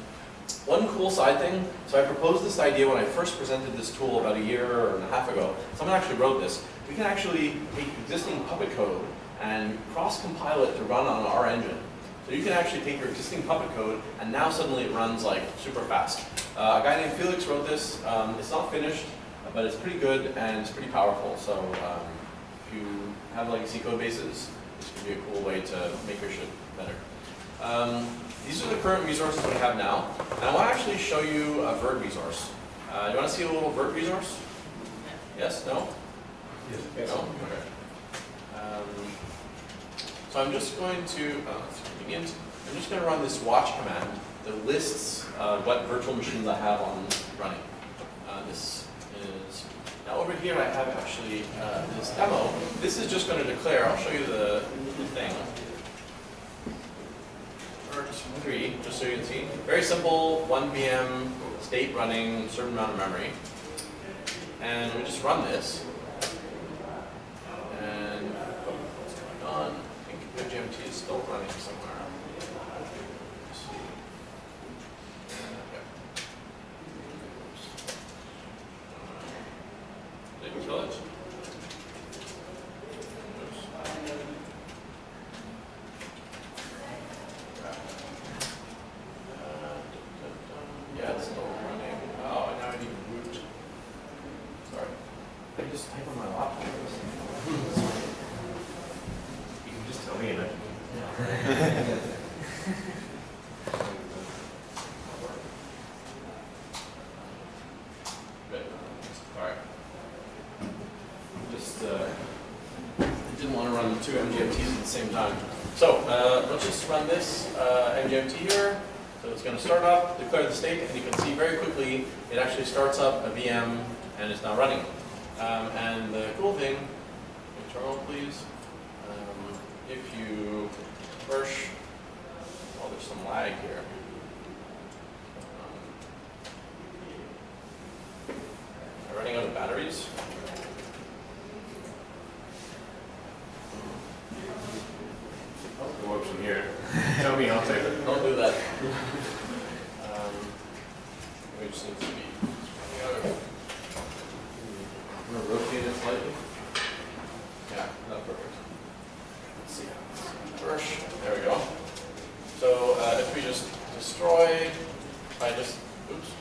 one cool side thing, so I proposed this idea when I first presented this tool about a year and a half ago. Someone actually wrote this. We can actually take existing Puppet code and cross-compile it to run on our engine. So you can actually take your existing Puppet code and now suddenly it runs like super fast. Uh, a guy named Felix wrote this. Um, it's not finished, but it's pretty good and it's pretty powerful. So um, if you have legacy code bases, this could be a cool way to make your shit better. Um, these are the current resources we have now. And I want to actually show you a Virt resource. Uh, you want to see a little Virt resource? Yes? No? Yes. No? Okay. Um, so I'm just going to, oh, that's convenient. I'm just going to run this watch command that lists uh, what virtual machines I have on running. Uh, this is, now over here I have actually uh, this demo. This is just going to declare, I'll show you the, the thing. 3, just so you can see. Very simple, 1 VM, state running, certain amount of memory. And we just run this. And oh, what's going on? I think the GMT is still running somewhere. Let's see. Did we kill it? Oops. Uh, Yeah, it's still running. Oh, and now I need root. Sorry. I just run two MGMTs at the same time. So uh, let's just run this uh, MGMT here. So it's going to start up, declare the state, and you can see very quickly it actually starts up a VM and it's now running. Um, and the cool thing, terminal please, um, if you push, oh there's some lag here. Um, running out of batteries? It works from here. Tell me, I'll take it. Don't do that. Um, We just need to be running out of. I'm gonna rotate it slightly. Yeah, that's perfect. Let's see. First, there we go. So uh, if we just destroy, if I just, oops.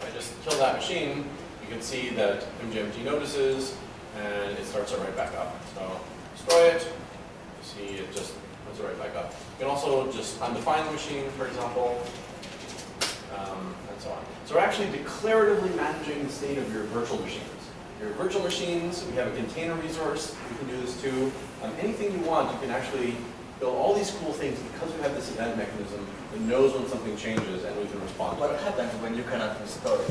If I just kill that machine, you can see that MGMT notices and it starts it right back up. So destroy it, you see it just puts it right back up. You can also just undefine the machine, for example, um, and so on. So we're actually declaratively managing the state of your virtual machines. Your virtual machines, we have a container resource, we can do this too. Um, anything you want, you can actually build all these cool things because we have this event mechanism that knows when something changes and we can respond to What it. happens when you cannot restore it?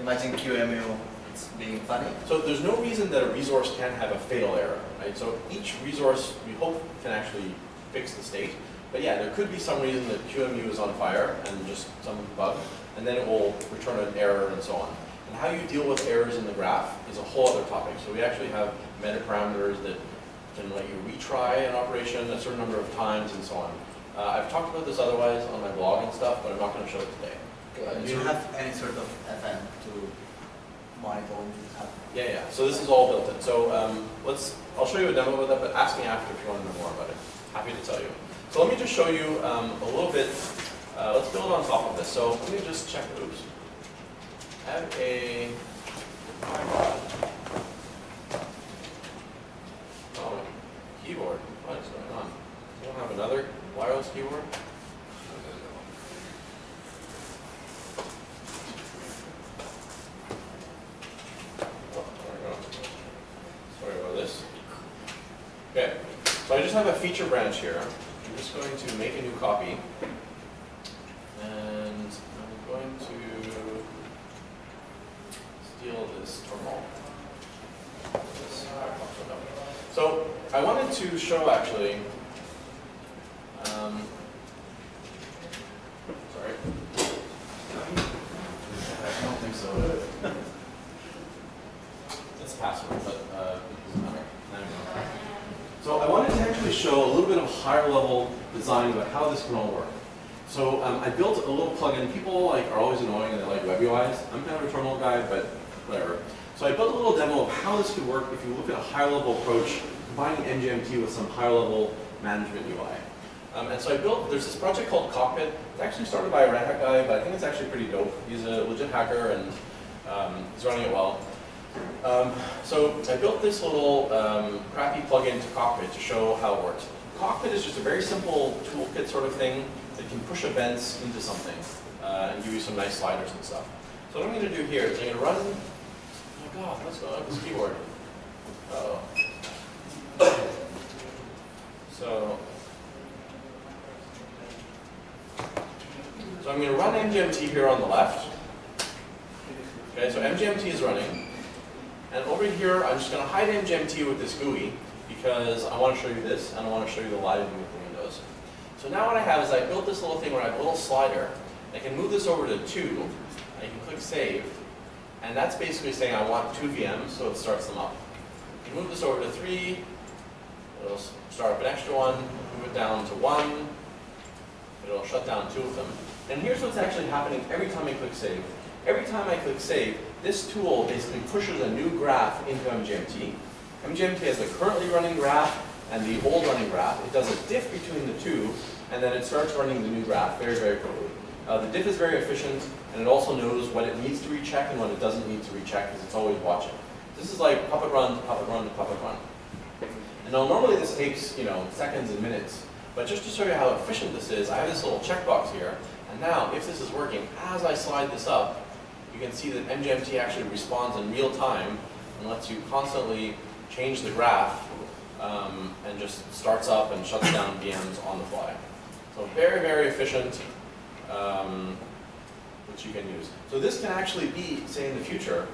Imagine QEMU, it's being funny. So there's no reason that a resource can have a fatal error, right? So each resource, we hope, can actually fix the state. But yeah, there could be some reason that QEMU is on fire and just some bug, and then it will return an error and so on. And how you deal with errors in the graph is a whole other topic. So we actually have meta parameters that can let you retry an operation a certain number of times and so on. Uh, I've talked about this otherwise on my blog and stuff, but I'm not going to show it today. Uh, Do you have any sort of event to monitor when it happens? Yeah, yeah. So this is all built in. So um, let's. I'll show you a demo of that, but ask me after if you want to know more about it. Happy to tell you. So let me just show you um, a little bit. Uh, let's build on top of this. So let me just check. Oops. I have a. Oh, keyboard. What is going on? You don't have another wireless keyboard? Oh, there we go. Sorry about this. Okay, so I just have a feature branch here. I'm just going to make a new copy. And I'm going to steal this terminal. This Firefox window. So I wanted to actually, um, sorry. I don't think so. It's password, but uh, it doesn't matter. Now you know. So I wanted to actually show a little bit of higher level design about how this can all work. So um, I built a little plugin. People like are always annoying and they like web UIs. I'm kind of a terminal guy, but whatever. So I built a little demo of how this could work if you look at a higher level approach, combining MGMT with some higher level management UI. Um, and so I built, there's this project called Cockpit. It's actually started by a Red Hat guy, but I think it's actually pretty dope. He's a legit hacker and um, he's running it well. Um, so I built this little um, crappy plugin to Cockpit to show how it works. Cockpit is just a very simple toolkit sort of thing that can push events into something uh, and give you some nice sliders and stuff. So what I'm going to do here is I'm going to run, oh my god, on with this keyboard? Uh oh So, so I'm going to run MGMT here on the left. Okay, so MGMT is running. And over here, I'm just going to hide MGMT with this GUI because I want to show you this and I want to show you the live view of the windows. So now what I have is I built this little thing where I have a little slider. I can move this over to 2. I can click Save. And that's basically saying I want two VMs, so it starts them up. You move this over to 3. It'll start up an extra one. Move it down to 1. It'll shut down two of them. And here's what's actually happening every time I click Save. Every time I click Save, this tool basically pushes a new graph into MGMT. MGMT has the currently running graph and the old running graph. It does a diff between the two, and then it starts running the new graph very, very quickly. Uh, the diff is very efficient, and it also knows what it needs to recheck and what it doesn't need to recheck because it's always watching. This is like puppet run to puppet run to puppet run. Now normally this takes, you know, seconds and minutes, but just to show you how efficient this is, I have this little checkbox here, and now if this is working, as I slide this up, you can see that MGMT actually responds in real time and lets you constantly change the graph um, and just starts up and shuts down VMs on the fly. So very, very efficient, um, which you can use. So this can actually be, say in the future,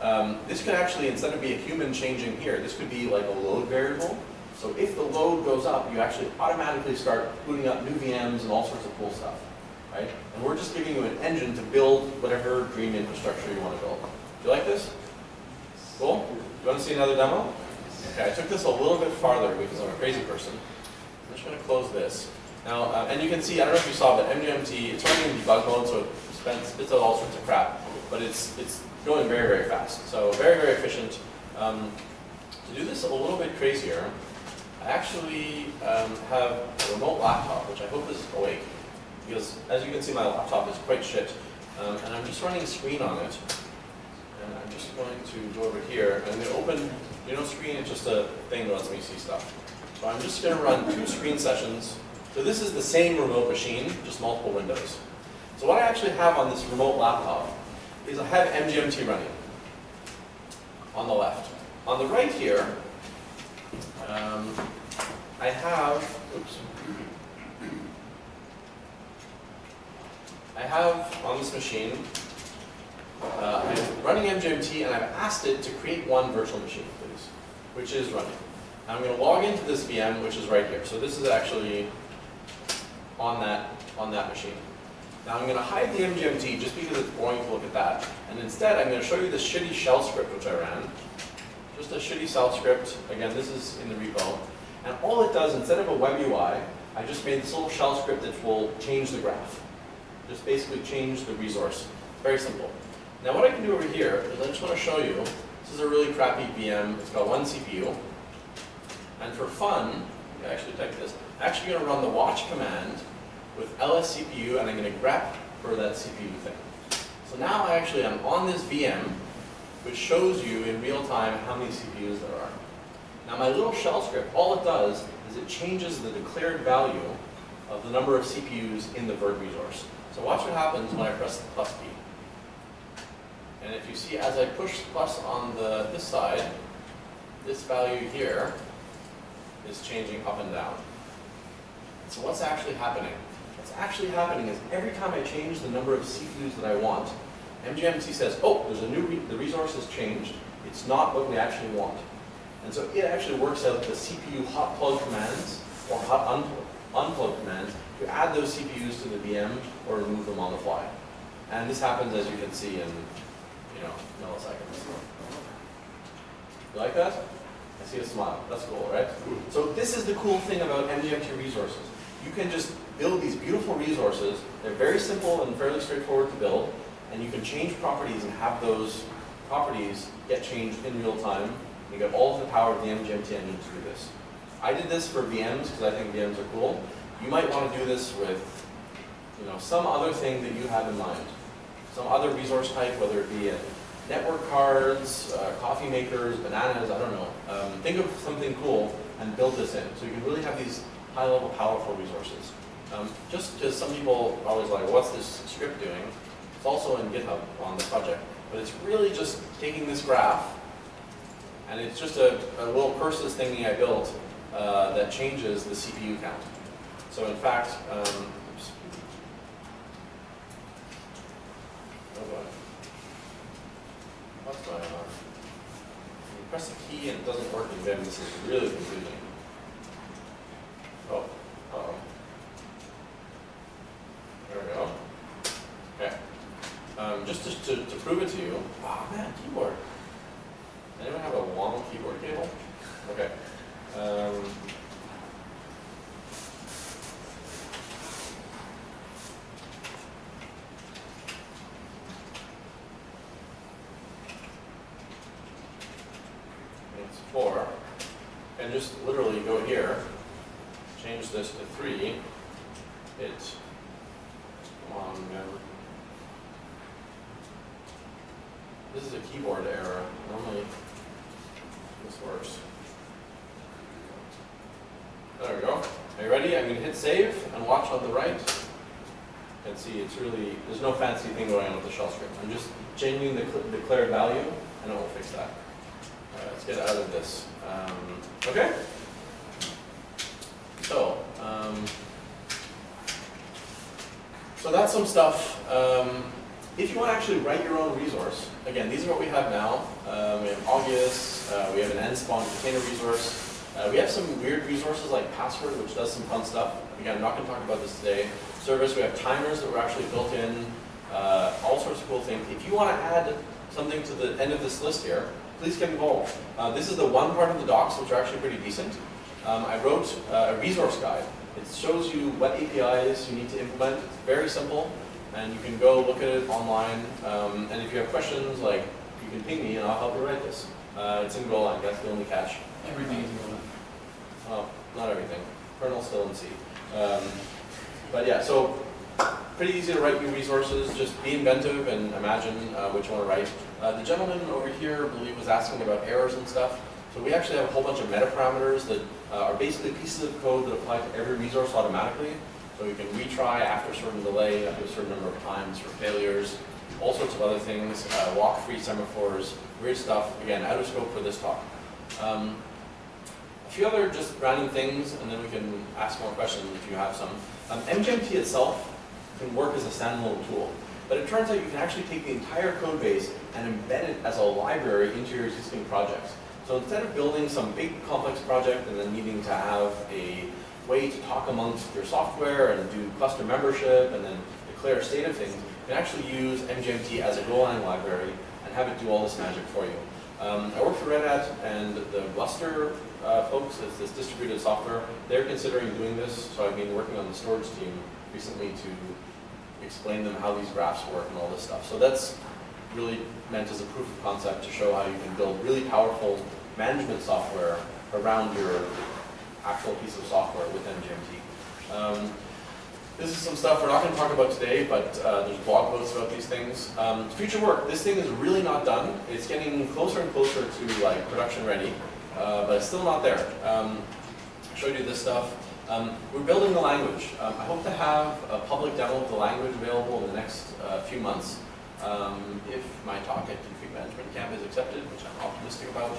um, this could actually, instead of be a human changing here, this could be like a load variable. So if the load goes up, you actually automatically start booting up new VMs and all sorts of cool stuff, right? And we're just giving you an engine to build whatever dream infrastructure you want to build. Do you like this? Cool? Do you want to see another demo? Okay, I took this a little bit farther because I'm a crazy person. I'm just going to close this. Now, uh, and you can see, I don't know if you saw, but MGMT, it's running in debug mode, so it spends, spits out all sorts of crap, but it's, it's going very, very fast. So very, very efficient. Um, to do this a little bit crazier, I actually um, have a remote laptop, which I hope is awake, because as you can see, my laptop is quite shit, um, and I'm just running a screen on it. And I'm just going to go over here, and to open, you know, screen is just a thing that lets me see stuff. So I'm just going to run two screen sessions. So this is the same remote machine, just multiple windows. So what I actually have on this remote laptop is I have MGMT running on the left. On the right here, um, I have, oops. I have on this machine, uh, I'm running MGMT and I've asked it to create one virtual machine, please, which is running. Now I'm going to log into this VM, which is right here. So this is actually on that, on that machine. Now I'm going to hide the MGMT just because it's boring to look at that. And instead I'm going to show you this shitty shell script which I ran. Just a shitty shell script. Again, this is in the repo. And all it does, instead of a web UI, I just made this little shell script that will change the graph. Just basically change the resource. Very simple. Now what I can do over here is I just want to show you, this is a really crappy VM. It's got one CPU. And for fun, I actually type this, I'm actually going to run the watch command with lscpu and I'm going to grep for that CPU thing. So now I actually am on this VM which shows you in real time how many CPUs there are. Now my little shell script, all it does is it changes the declared value of the number of CPUs in the virt resource. So watch what happens when I press the plus key. And if you see as I push plus on the this side, this value here is changing up and down. So what's actually happening? What's actually happening is every time I change the number of CPUs that I want, MGMT says, oh, there's a new, re the resource has changed. It's not what we actually want. And so it actually works out the CPU hot plug commands or hot unplug, unplug commands to add those CPUs to the VM or remove them on the fly. And this happens, as you can see, in you know milliseconds. You like that? I see a smile. That's cool, right? Hmm. So this is the cool thing about MGMT resources. You can just build these beautiful resources. They're very simple and fairly straightforward to build. And you can change properties and have those properties get changed in real time. You get all of the power of the MGMT engine to do this. I did this for VMs because I think VMs are cool. You might want to do this with you know, some other thing that you have in mind. Some other resource type, whether it be a network cards, uh, coffee makers, bananas, I don't know. Um, think of something cool and build this in. So you can really have these high-level, powerful resources. Um, just because some people are always like, what's this script doing? It's also in GitHub on the project. But it's really just taking this graph, and it's just a, a little curses thingy I built uh, that changes the CPU count. So in fact, um. Oh. What's going on? You press the key and it doesn't work in Vim. This is really confusing. Oh, uh oh. There we go. Okay. Um, just to, to, to prove it to you, oh man, keyboard. Anyone have a long keyboard cable? Okay. Um, it's four, and just literally go here, change this to three, it, come on, man. This is a keyboard error, normally this works. There we go. Are you ready? I'm going to hit save and watch on the right. And see it's really, there's no fancy thing going on with the shell script. I'm just changing the declared value and it will fix that. All right, let's get out of this. Um, okay. So, um, so that's some stuff. Um, if you want to actually write your own resource, again, these are what we have now. Um, we have Augeas, uh, we have an nspawn container resource. Uh, we have some weird resources like Password, which does some fun stuff. Again, I'm not going to talk about this today. Service, we have timers that were actually built in, uh, all sorts of cool things. If you want to add something to the end of this list here, please get involved. Uh, this is the one part of the docs, which are actually pretty decent. Um, I wrote uh, a resource guide. It shows you what APIs you need to implement. It's very simple, and you can go look at it online. Um, and if you have questions, like, you can ping me and I'll help you write this. Uh, it's in Golang, that's the only catch. Everything is going Well, not everything. Kernel still in C. Um, but yeah, so pretty easy to write new resources. Just be inventive and imagine uh, what you want to write. Uh, the gentleman over here, I believe, was asking about errors and stuff. So we actually have a whole bunch of meta parameters that uh, are basically pieces of code that apply to every resource automatically. So you can retry after a certain delay, after a certain number of times for failures, all sorts of other things, uh, walk-free semaphores, weird stuff. Again, out of scope for this talk. Um, few other just random things, and then we can ask more questions if you have some. Um, MGMT itself can work as a standalone tool, but it turns out you can actually take the entire code base and embed it as a library into your existing projects. So instead of building some big complex project and then needing to have a way to talk amongst your software and do cluster membership and then declare state of things, you can actually use MGMT as a Golang library and have it do all this magic for you. Um, I work for Red Hat, and the Gluster uh, folks, it's this distributed software, they're considering doing this, so I've been working on the storage team recently to explain them how these graphs work and all this stuff. So that's really meant as a proof of concept to show how you can build really powerful management software around your actual piece of software with MGMT. Um, this is some stuff we're not going to talk about today, but uh, there's blog posts about these things. Um, future work. This thing is really not done. It's getting closer and closer to like production ready, uh, but it's still not there. Um, showed you this stuff. Um, we're building the language. Um, I hope to have a public demo of the language available in the next uh, few months. Um, if my talk at Config Management Camp is accepted, which I'm optimistic about.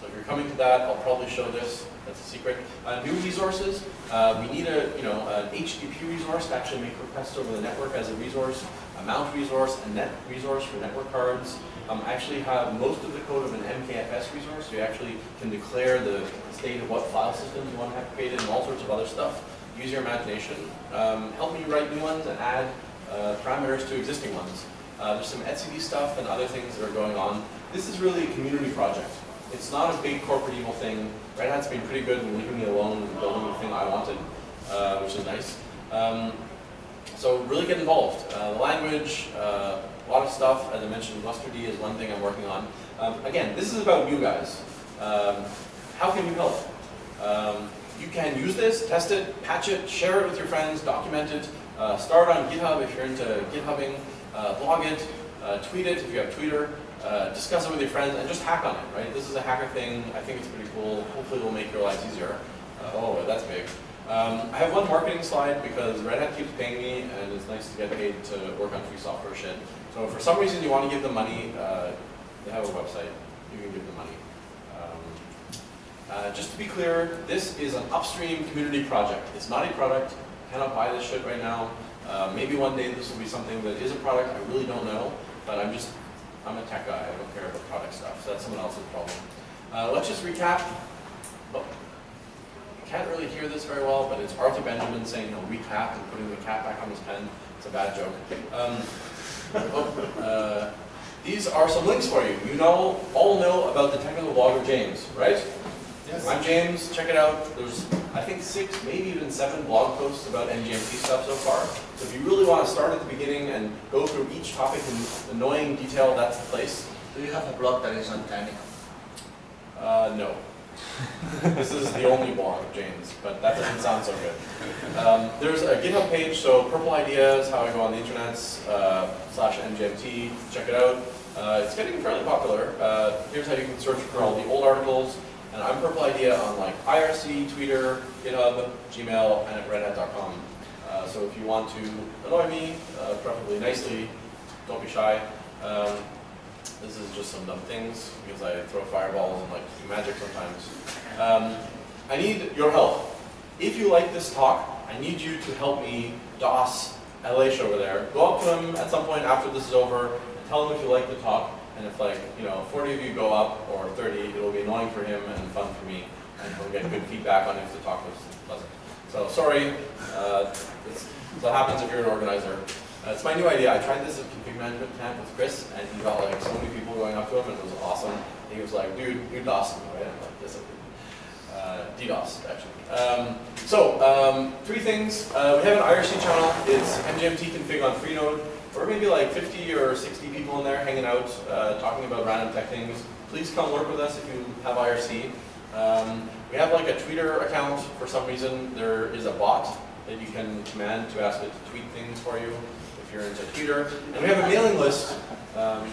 So if you're coming to that, I'll probably show this. That's a secret. Uh, new resources. Uh, we need a, you know, an HTTP resource to actually make requests over the network as a resource, a mount resource, a net resource for network cards. Um, actually have most of the code of an MKFS resource, so you actually can declare the state of what file systems you want to have created and all sorts of other stuff. Use your imagination. Um, help me write new ones and add uh, parameters to existing ones. Uh, there's some etcd stuff and other things that are going on. This is really a community project. It's not a big corporate evil thing. Red Hat's been pretty good in leaving me alone and building the thing I wanted, uh, which is nice. Um, so really get involved. Uh, the language, uh, a lot of stuff, as I mentioned, Mustard is one thing I'm working on. Um, again, this is about you guys. Um, how can you help? Um, you can use this, test it, patch it, share it with your friends, document it, uh, start on GitHub if you're into GitHubbing, uh, blog it, uh, tweet it if you have Twitter, uh, discuss it with your friends, and just hack on it, right? This is a hacker thing. I think it's pretty cool. Hopefully it will make your lives easier. Uh, oh, that's big. Um, I have one marketing slide because Red Hat keeps paying me, and it's nice to get paid to work on free software shit. So if for some reason you want to give them money, uh, they have a website. You can give them money. Um, uh, just to be clear, this is an upstream community project. It's not a product. You cannot buy this shit right now. Uh, maybe one day this will be something that is a product. I really don't know, but I'm just I'm a tech guy. I don't care about product stuff. So that's someone else's problem. Uh, let's just recap. Oh, can't really hear this very well, but it's Arthur Benjamin saying, you know, recap and putting the cap back on his pen. It's a bad joke. Um, oh, uh, these are some links for you. You know, all know about the technical blog of James, right? Yes. I'm James. Check it out. There's, I think, six, maybe even seven blog posts about MGMT stuff so far. So if you really want to start at the beginning and go through each topic in annoying detail, that's the place. Do you have a blog that is on Tiny? Uh, no. This is the only blog James, but that doesn't sound so good. Um, there's a GitHub page, so Purple Ideas, how I go on the internet, uh, slash MGMT, check it out. Uh, it's getting fairly popular. Uh, here's how you can search for all the old articles. And I'm Purple Idea on like IRC, Twitter, GitHub, Gmail, and at redhat.com. Uh, so if you want to annoy me, uh, preferably nicely, don't be shy. Um, this is just some dumb things because I throw fireballs and like magic sometimes. Um, I need your help. If you like this talk, I need you to help me DOS LH over there. Go up to him at some point after this is over and tell him if you like the talk. And if like, you know, 40 of you go up or 30, it will be annoying for him and fun for me. And he'll get good feedback on if the talk was pleasant. So sorry, uh, it's, what happens if you're an organizer. Uh, it's my new idea. I tried this at management camp with Chris, and he got like so many people going up to him, and it was awesome. He was like, "Dude, you DOS me, right?" I'm like, "Yes, I did." Uh, DDoS, actually. Um, so, um, three things. Uh, we have an IRC channel. It's MGMT config on Freenode. We're maybe like 50 or 60 people in there hanging out, uh, talking about random tech things. Please come work with us if you have IRC. Um, we have like a Twitter account for some reason. There is a bot that you can command to ask it to tweet things for you if you're into Twitter. And we have a mailing list. Um,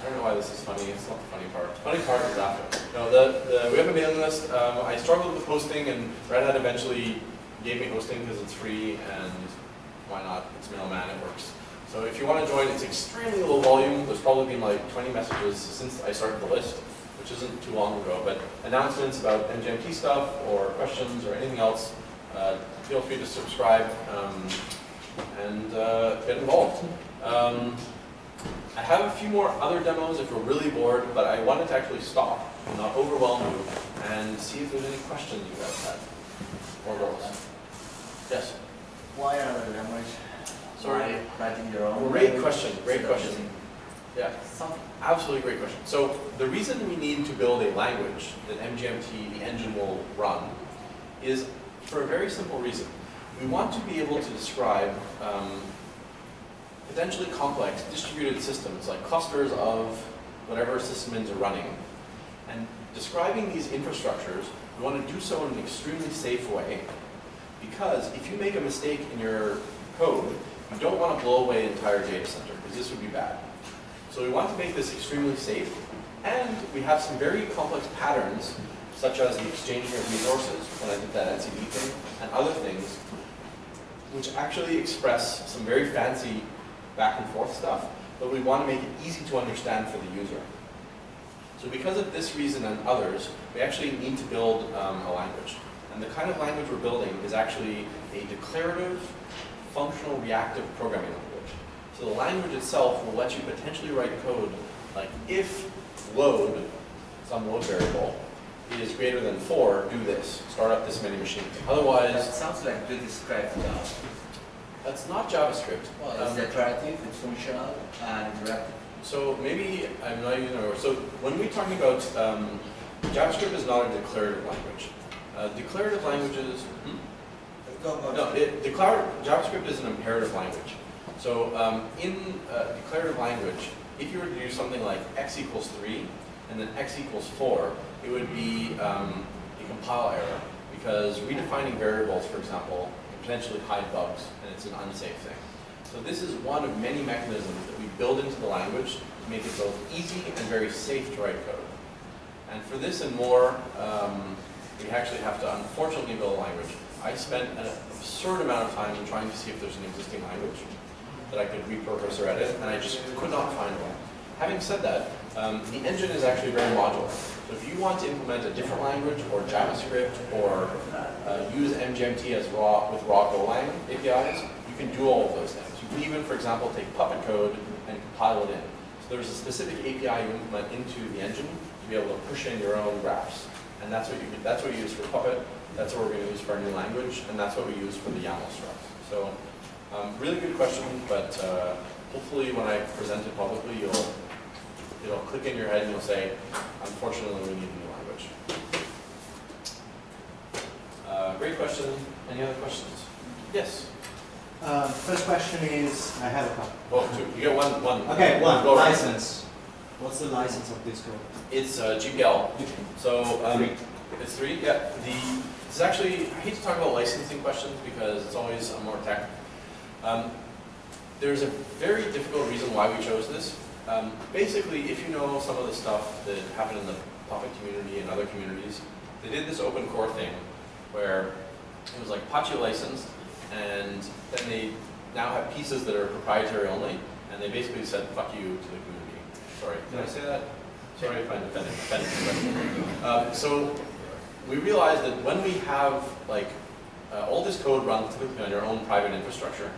I don't know why this is funny. It's not the funny part. The funny part is after. No, the, the, we have a mailing list. Um, I struggled with hosting, and Red Hat eventually gave me hosting because it's free, and why not? It's Mailman, it works. So if you want to join, it's extremely low volume. There's probably been like 20 messages since I started the list, which isn't too long ago. But announcements about MGMT stuff or questions or anything else, uh, feel free to subscribe um, and uh, get involved. Um, I have a few more other demos if you're really bored, but I wanted to actually stop and not overwhelm you and see if there's any questions you guys had. Or girls. Yes? Why are the language? Sorry. Why writing your own? Great language question, great instead question. using Yeah, Something. absolutely great question. So the reason we need to build a language that MGMT, the engine, will run is for a very simple reason. We want to be able to describe um, potentially complex distributed systems, like clusters of whatever systems are running. And describing these infrastructures, we want to do so in an extremely safe way. Because if you make a mistake in your code, you don't want to blow away an entire data center, because this would be bad. So we want to make this extremely safe. And we have some very complex patterns, such as the exchanging of resources, when I did that etcd thing, and other things, which actually express some very fancy back and forth stuff, but we want to make it easy to understand for the user. So because of this reason and others, we actually need to build um, a language. And the kind of language we're building is actually a declarative, functional, reactive programming language. So the language itself will let you potentially write code like if load, some load variable, is greater than 4, do this, start up this many machines. That Otherwise, sounds like described uh, that's not JavaScript. Well, it's Um, declarative, it's functional, and interactive. So maybe I'm not even aware. So when we're talking about um, JavaScript is not a declarative language. Uh, declarative languages. Hmm? No, it, declar JavaScript is an imperative language. So um, in uh, declarative language, if you were to do something like x equals 3 and then x equals 4, it would be um, a compile error because redefining variables, for example, can potentially hide bugs and it's an unsafe thing. So this is one of many mechanisms that we build into the language to make it both easy and very safe to write code. And for this and more, um, we actually have to unfortunately build a language. I spent an absurd amount of time trying to see if there's an existing language that I could repurpose or edit, and I just could not find one. Having said that, um, the engine is actually very modular. So if you want to implement a different language or JavaScript or uh, use MGMT as raw with raw Golang APIs, you can do all of those things. You can even, for example, take Puppet code and compile it in. So there's a specific API you implement into the engine to be able to push in your own graphs. And that's what you that's what you use for Puppet. That's what we're going to use for our new language, and that's what we use for the YAML structs. So, um, really good question, but uh, hopefully when I present it publicly, you'll it'll click in your head and you'll say, unfortunately, we need a new language. Uh, great question. Any other questions? Yes. Uh, First question is, I have a couple. Oh, two. You get one. One. Okay, one, Go license. What's the license of this code? It's uh, GPL. So um, it's three. Yeah. The this actually I hate to talk about licensing questions because it's always a more tech. Um, there's a very difficult reason why we chose this. Um, basically, if you know some of the stuff that happened in the Puppet community and other communities, they did this open core thing where it was like Apache licensed, and then they now have pieces that are proprietary only, and they basically said "fuck you" to the community. Sorry. Did I say that? Sorry if I offended, you. um, So we realized that when we have like, uh, all this code runs typically on your own private infrastructure.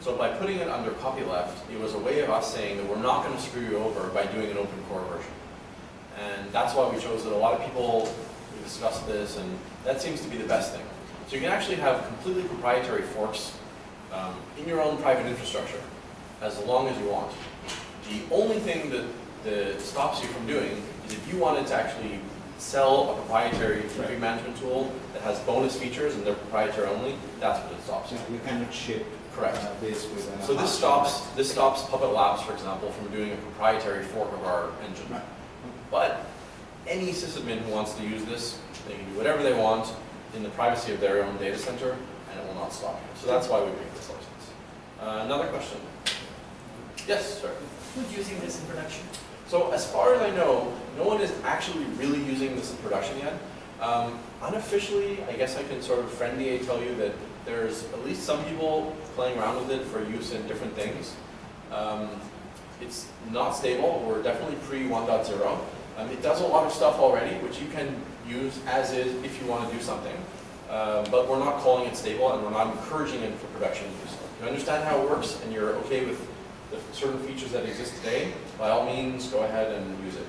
So by putting it under copyleft, it was a way of us saying that we're not going to screw you over by doing an open core version. And that's why we chose that A lot of people discussed this, and that seems to be the best thing. So you can actually have completely proprietary forks um, in your own private infrastructure as long as you want. The only thing that, that stops you from doing is if you wanted to actually sell a proprietary config management tool that has bonus features and they're proprietary only, that's what it stops So you. you cannot ship Correct. uh, this with a. So this stops, this stops Puppet Labs, for example, from doing a proprietary fork of our engine. Right. But any sysadmin who wants to use this, they can do whatever they want in the privacy of their own data center, and it will not stop you. So that's why we picked this license. Uh, another question? Yes, sir. Who's using this in production? So as far as I know, no one is actually really using this in production yet. Um, unofficially, I guess I can sort of friendly tell you that there's at least some people playing around with it for use in different things. Um, it's not stable. We're definitely pre 1.0. Um, it does a lot of stuff already, which you can use as is if you want to do something. Um, but we're not calling it stable, and we're not encouraging it for production use. You understand how it works, and you're okay with the certain features that exist today, by all means, go ahead and use it.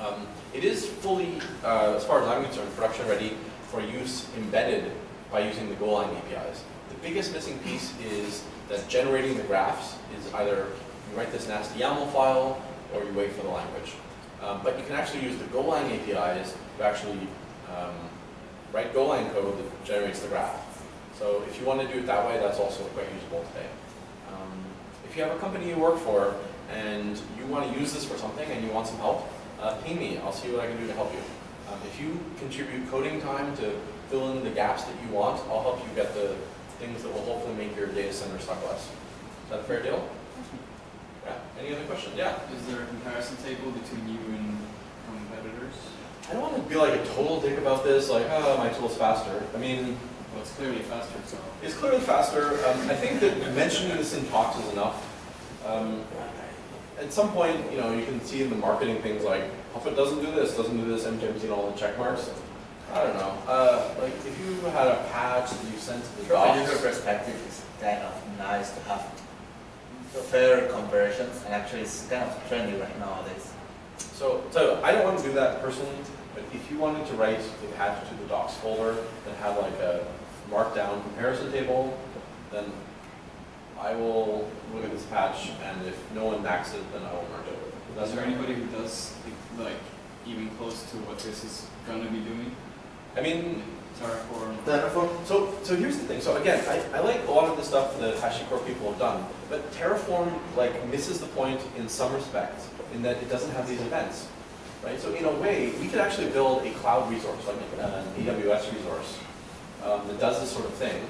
Um, it is fully, uh, as far as I'm concerned, production ready for use embedded by using the Golang APIs. The biggest missing piece is that generating the graphs is either you write this nasty YAML file or you wait for the language. Um, but you can actually use the Golang APIs to actually um, write Golang code that generates the graph. So if you want to do it that way, that's also quite usable today. If you have a company you work for and you want to use this for something and you want some help, uh, ping me. I'll see what I can do to help you. Um, if you contribute coding time to fill in the gaps that you want, I'll help you get the things that will hopefully make your data center suck less. Is that a fair deal? Yeah. Any other questions? Yeah. Is there a comparison table between you and competitors? I don't want to be like a total dick about this, like, oh, my tool's faster. I mean, Well, it's clearly faster, so. It's clearly faster. Um, I think that mentioning this in talks is enough. Um, at some point, you know, you can see in the marketing things like, Puppet doesn't do this, doesn't do this, MJM's seen all the check marks. I don't know. Uh, like, if you had a patch that you sent to the From a user perspective, it's kind of nice to have fair comparisons, and actually it's kind of trendy right nowadays. so, so I don't want to do that personally, but if you wanted to write a patch to the docs folder that had like a markdown comparison table, then I will look at this patch, and if no one backs it, then I will merge it. Is there anybody who does, like, even close to what this is gonna be doing? I mean, Terraform? Terraform? So, so here's the thing. So again, I, I like a lot of the stuff that HashiCorp people have done, but Terraform like misses the point in some respects in that it doesn't have these events, right? So in a way, we could actually build a cloud resource, like an AWS resource, um, that does this sort of thing.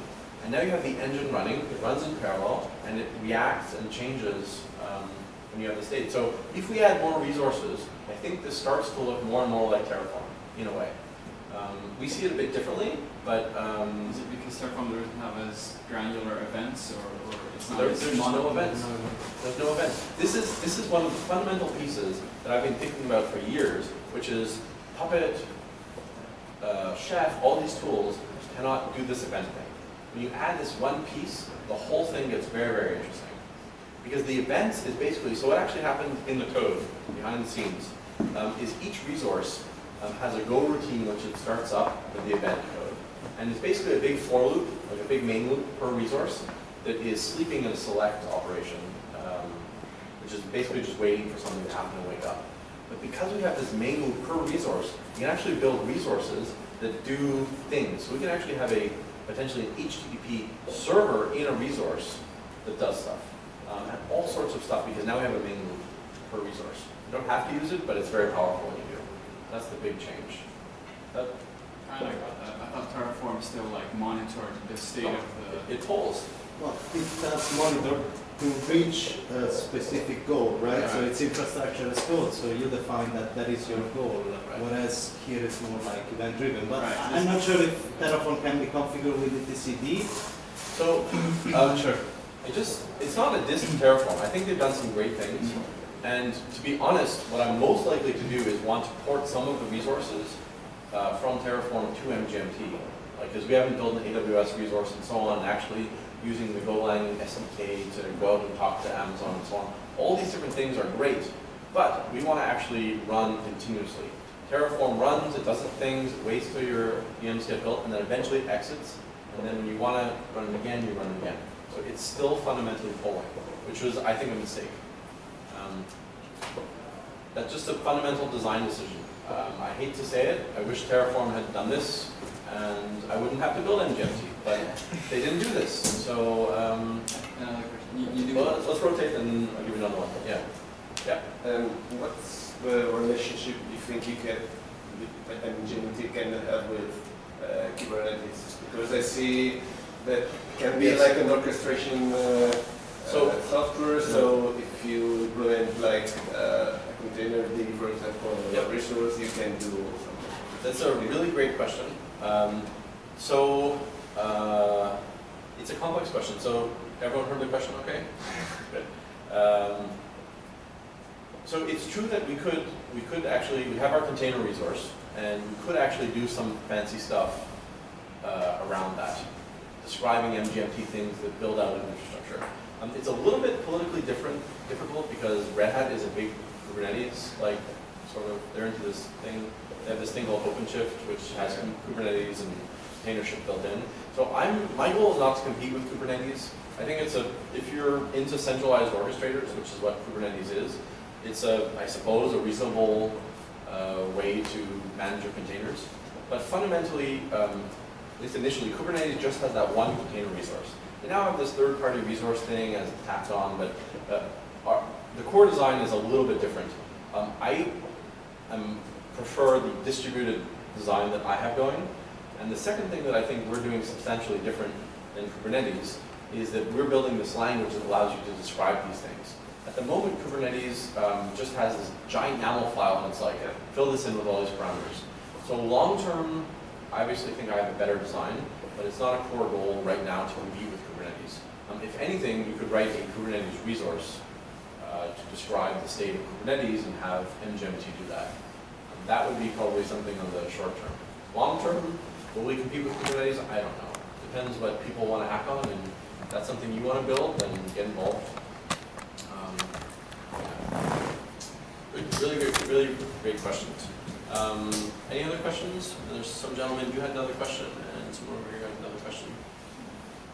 And now you have the engine running, it runs in parallel, and it reacts and changes um, when you have the state. So if we add more resources, I think this starts to look more and more like Terraform, in a way. Um, we see it a bit differently, but um, Is it because Terraform doesn't have as granular events, or, or it's not there's no events. There's no event. This is, this is one of the fundamental pieces that I've been thinking about for years, which is Puppet, uh, Chef, all these tools cannot do this event thing. When you add this one piece, the whole thing gets very, very interesting. Because the events is basically, so what actually happens in the code, behind the scenes, um, is each resource um, has a goroutine which it starts up with the event code. And it's basically a big for loop, like a big main loop per resource, that is sleeping in a select operation, um, which is basically just waiting for something to happen and wake up. But because we have this main loop per resource, we can actually build resources that do things. So we can actually have a potentially an HTTP server in a resource that does stuff. Um, and all sorts of stuff because now we have a main loop per resource. You don't have to use it, but it's very powerful when you do. That's the big change. That, Kinda got that. I thought Terraform still like monitored the state of the. it tolls. Well, it does monitor to reach a specific goal, right? So it's infrastructure as code, so you define that that is your goal. Right. Whereas here it's more like event driven. But Right. I'm not sure if Terraform can be configured with the etcd. So, um, sure. It just, it's not a diss to Terraform. I think they've done some great things. And to be honest, what I'm most likely to do is want to port some of the resources uh, from Terraform to MGMT. Like, because we haven't built an AWS resource and so on, actually using the Golang SDK to go out and talk to Amazon and so on. All these different things are great, but we want to actually run continuously. Terraform runs, it does things, it waits till your VMs get built, and then eventually it exits. And then when you want to run it again, you run it again. So it's still fundamentally polling, which was, I think, a mistake. Um, that's just a fundamental design decision. Um, I hate to say it, I wish Terraform had done this, and I wouldn't have to build MGMT, but they didn't do this. So, um, You, you do. well, let's, let's rotate and I'll give you another one. Yeah. Yeah. And what's the relationship you think you can, and GMT can have with uh, Kubernetes? Because I see that can be Yes. like an orchestration uh, So- uh, software. So if you implement like uh, a container D, for example, or Yep. a resource, you can do something. That's a really great question. Um, so, uh, it's a complex question. So, everyone heard the question okay? Good. Um, so it's true that we could, we could actually, we have our container resource, and we could actually do some fancy stuff uh, around that, describing MGMT things that build out an infrastructure. Um, it's a little bit politically different, difficult because Red Hat is a big Kubernetes, like, sort of, they're into this thing. They have this thing called OpenShift, which has Kubernetes and containership built in. So I'm, my goal is not to compete with Kubernetes. I think it's a, if you're into centralized orchestrators, which is what Kubernetes is, it's a, I suppose, a reasonable uh, way to manage your containers. But fundamentally, um, at least initially, Kubernetes just has that one container resource. They now have this third-party resource thing as tacked on, but uh, our, the core design is a little bit different. Um, I um, prefer the distributed design that I have going. And the second thing that I think we're doing substantially different than Kubernetes is that we're building this language that allows you to describe these things. At the moment, Kubernetes um, just has this giant YAML file, and it's like, fill this in with all these parameters. So long term, I obviously think I have a better design, but it's not a core goal right now to compete with Kubernetes. Um, if anything, you could write a Kubernetes resource uh, to describe the state of Kubernetes and have MGMT do that. Um, that would be probably something on the short term. Long term, will we compete with Kubernetes? I don't know. Depends what people want to hack on, and if that's something you want to build, then get involved. Um, yeah. Really great, really great questions. Um, any other questions? There's some gentleman, you had another question, and someone over here had another question.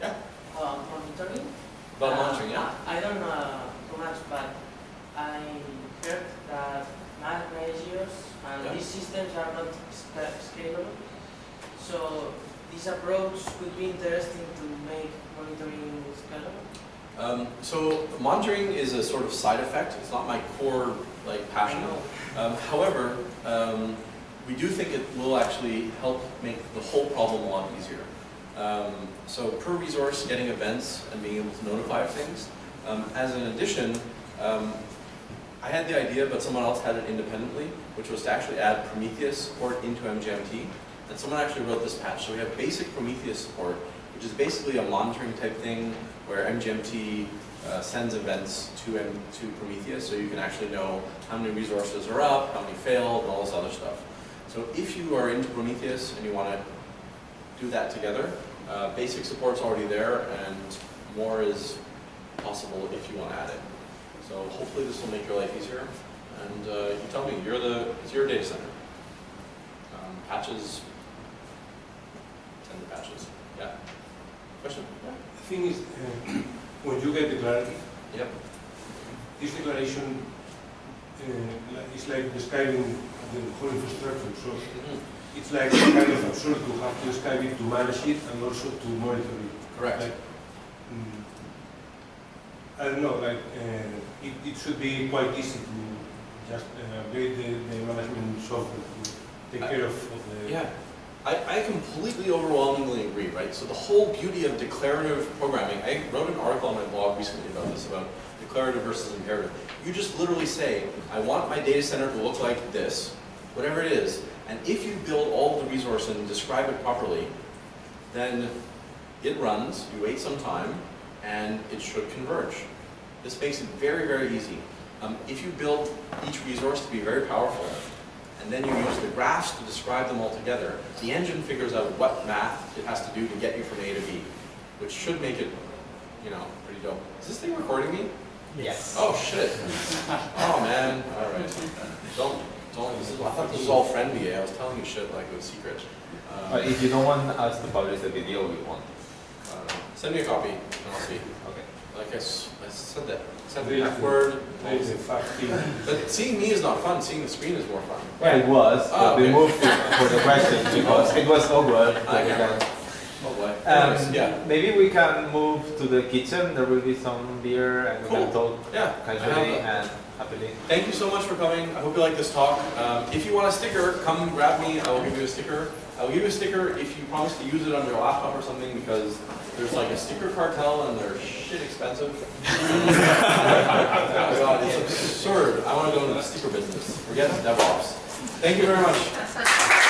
Yeah, Uh, monitoring? about Uh, monitoring, yeah? I I don't know too much, but I heard that Mac ratios and Yeah. these systems are not scalable. So this approach could be interesting to make monitoring scalable. Um, so monitoring is a sort of side effect. It's not my core like passion. Um, however, um, we do think it will actually help make the whole problem a lot easier. Um, so per resource, getting events and being able to notify of things. Um, as an addition, um, I had the idea, but someone else had it independently, which was to actually add Prometheus support into MGMT. And someone actually wrote this patch. So we have basic Prometheus support, which is basically a monitoring type thing where MGMT uh, sends events to M to Prometheus, so you can actually know how many resources are up, how many failed, and all this other stuff. So if you are into Prometheus and you want to do that together, uh, basic support's already there, and more is possible if you want to add it. So hopefully this will make your life easier. And uh, you tell me, you're the, it's your data center. Um, patches, send the patches. Yeah. Question? The thing is, uh, when you get the clarity, Yep. this declaration uh, is like describing the whole infrastructure. So Mhm. it's like kind of absurd to have to describe it to manage it and also to monitor it. Correct. Like, mm, I don't know, like, uh, it, it should be quite easy to just uh, upgrade the, the management software to take care of, of the... Yeah, I, I completely overwhelmingly agree, right? So the whole beauty of declarative programming, I wrote an article on my blog recently about this, about declarative versus imperative. You just literally say, I want my data center to look like this, whatever it is, and if you build all the resource and describe it properly, then it runs, you wait some time, and it should converge. This makes it very, very easy. Um, if you build each resource to be very powerful, and then you use the graphs to describe them all together, the engine figures out what math it has to do to get you from A to B, which should make it, you know, pretty dope. Is this thing recording me? Yes. Oh, shit. Oh, man. All right. Don't, don't, this is, I thought this was all friendly. I was telling you shit like it was secret. Um, But if you don't want us to publish the video, we won't. I don't know. Send me a copy and I'll see. Okay. Like I, s- I said that. Send There me is that a- word. There is a fact here. But seeing me is not fun. Seeing the screen is more fun. Well, it was, Oh, but we okay. moved to, for the questions because it was so good. I we can- Oh boy. Um, yeah. Maybe we can move to the kitchen. There will be some beer and we can talk Yeah. Casually and happily. Thank you so much for coming. I hope you like this talk. Um, if you want a sticker, come grab me. I will give you a sticker. I will give you a sticker if you promise to use it on your laptop or something because there's like a sticker cartel and they're shit expensive. oh my god, it's absurd. I want to go into the sticker business. Forget DevOps. Thank you very much.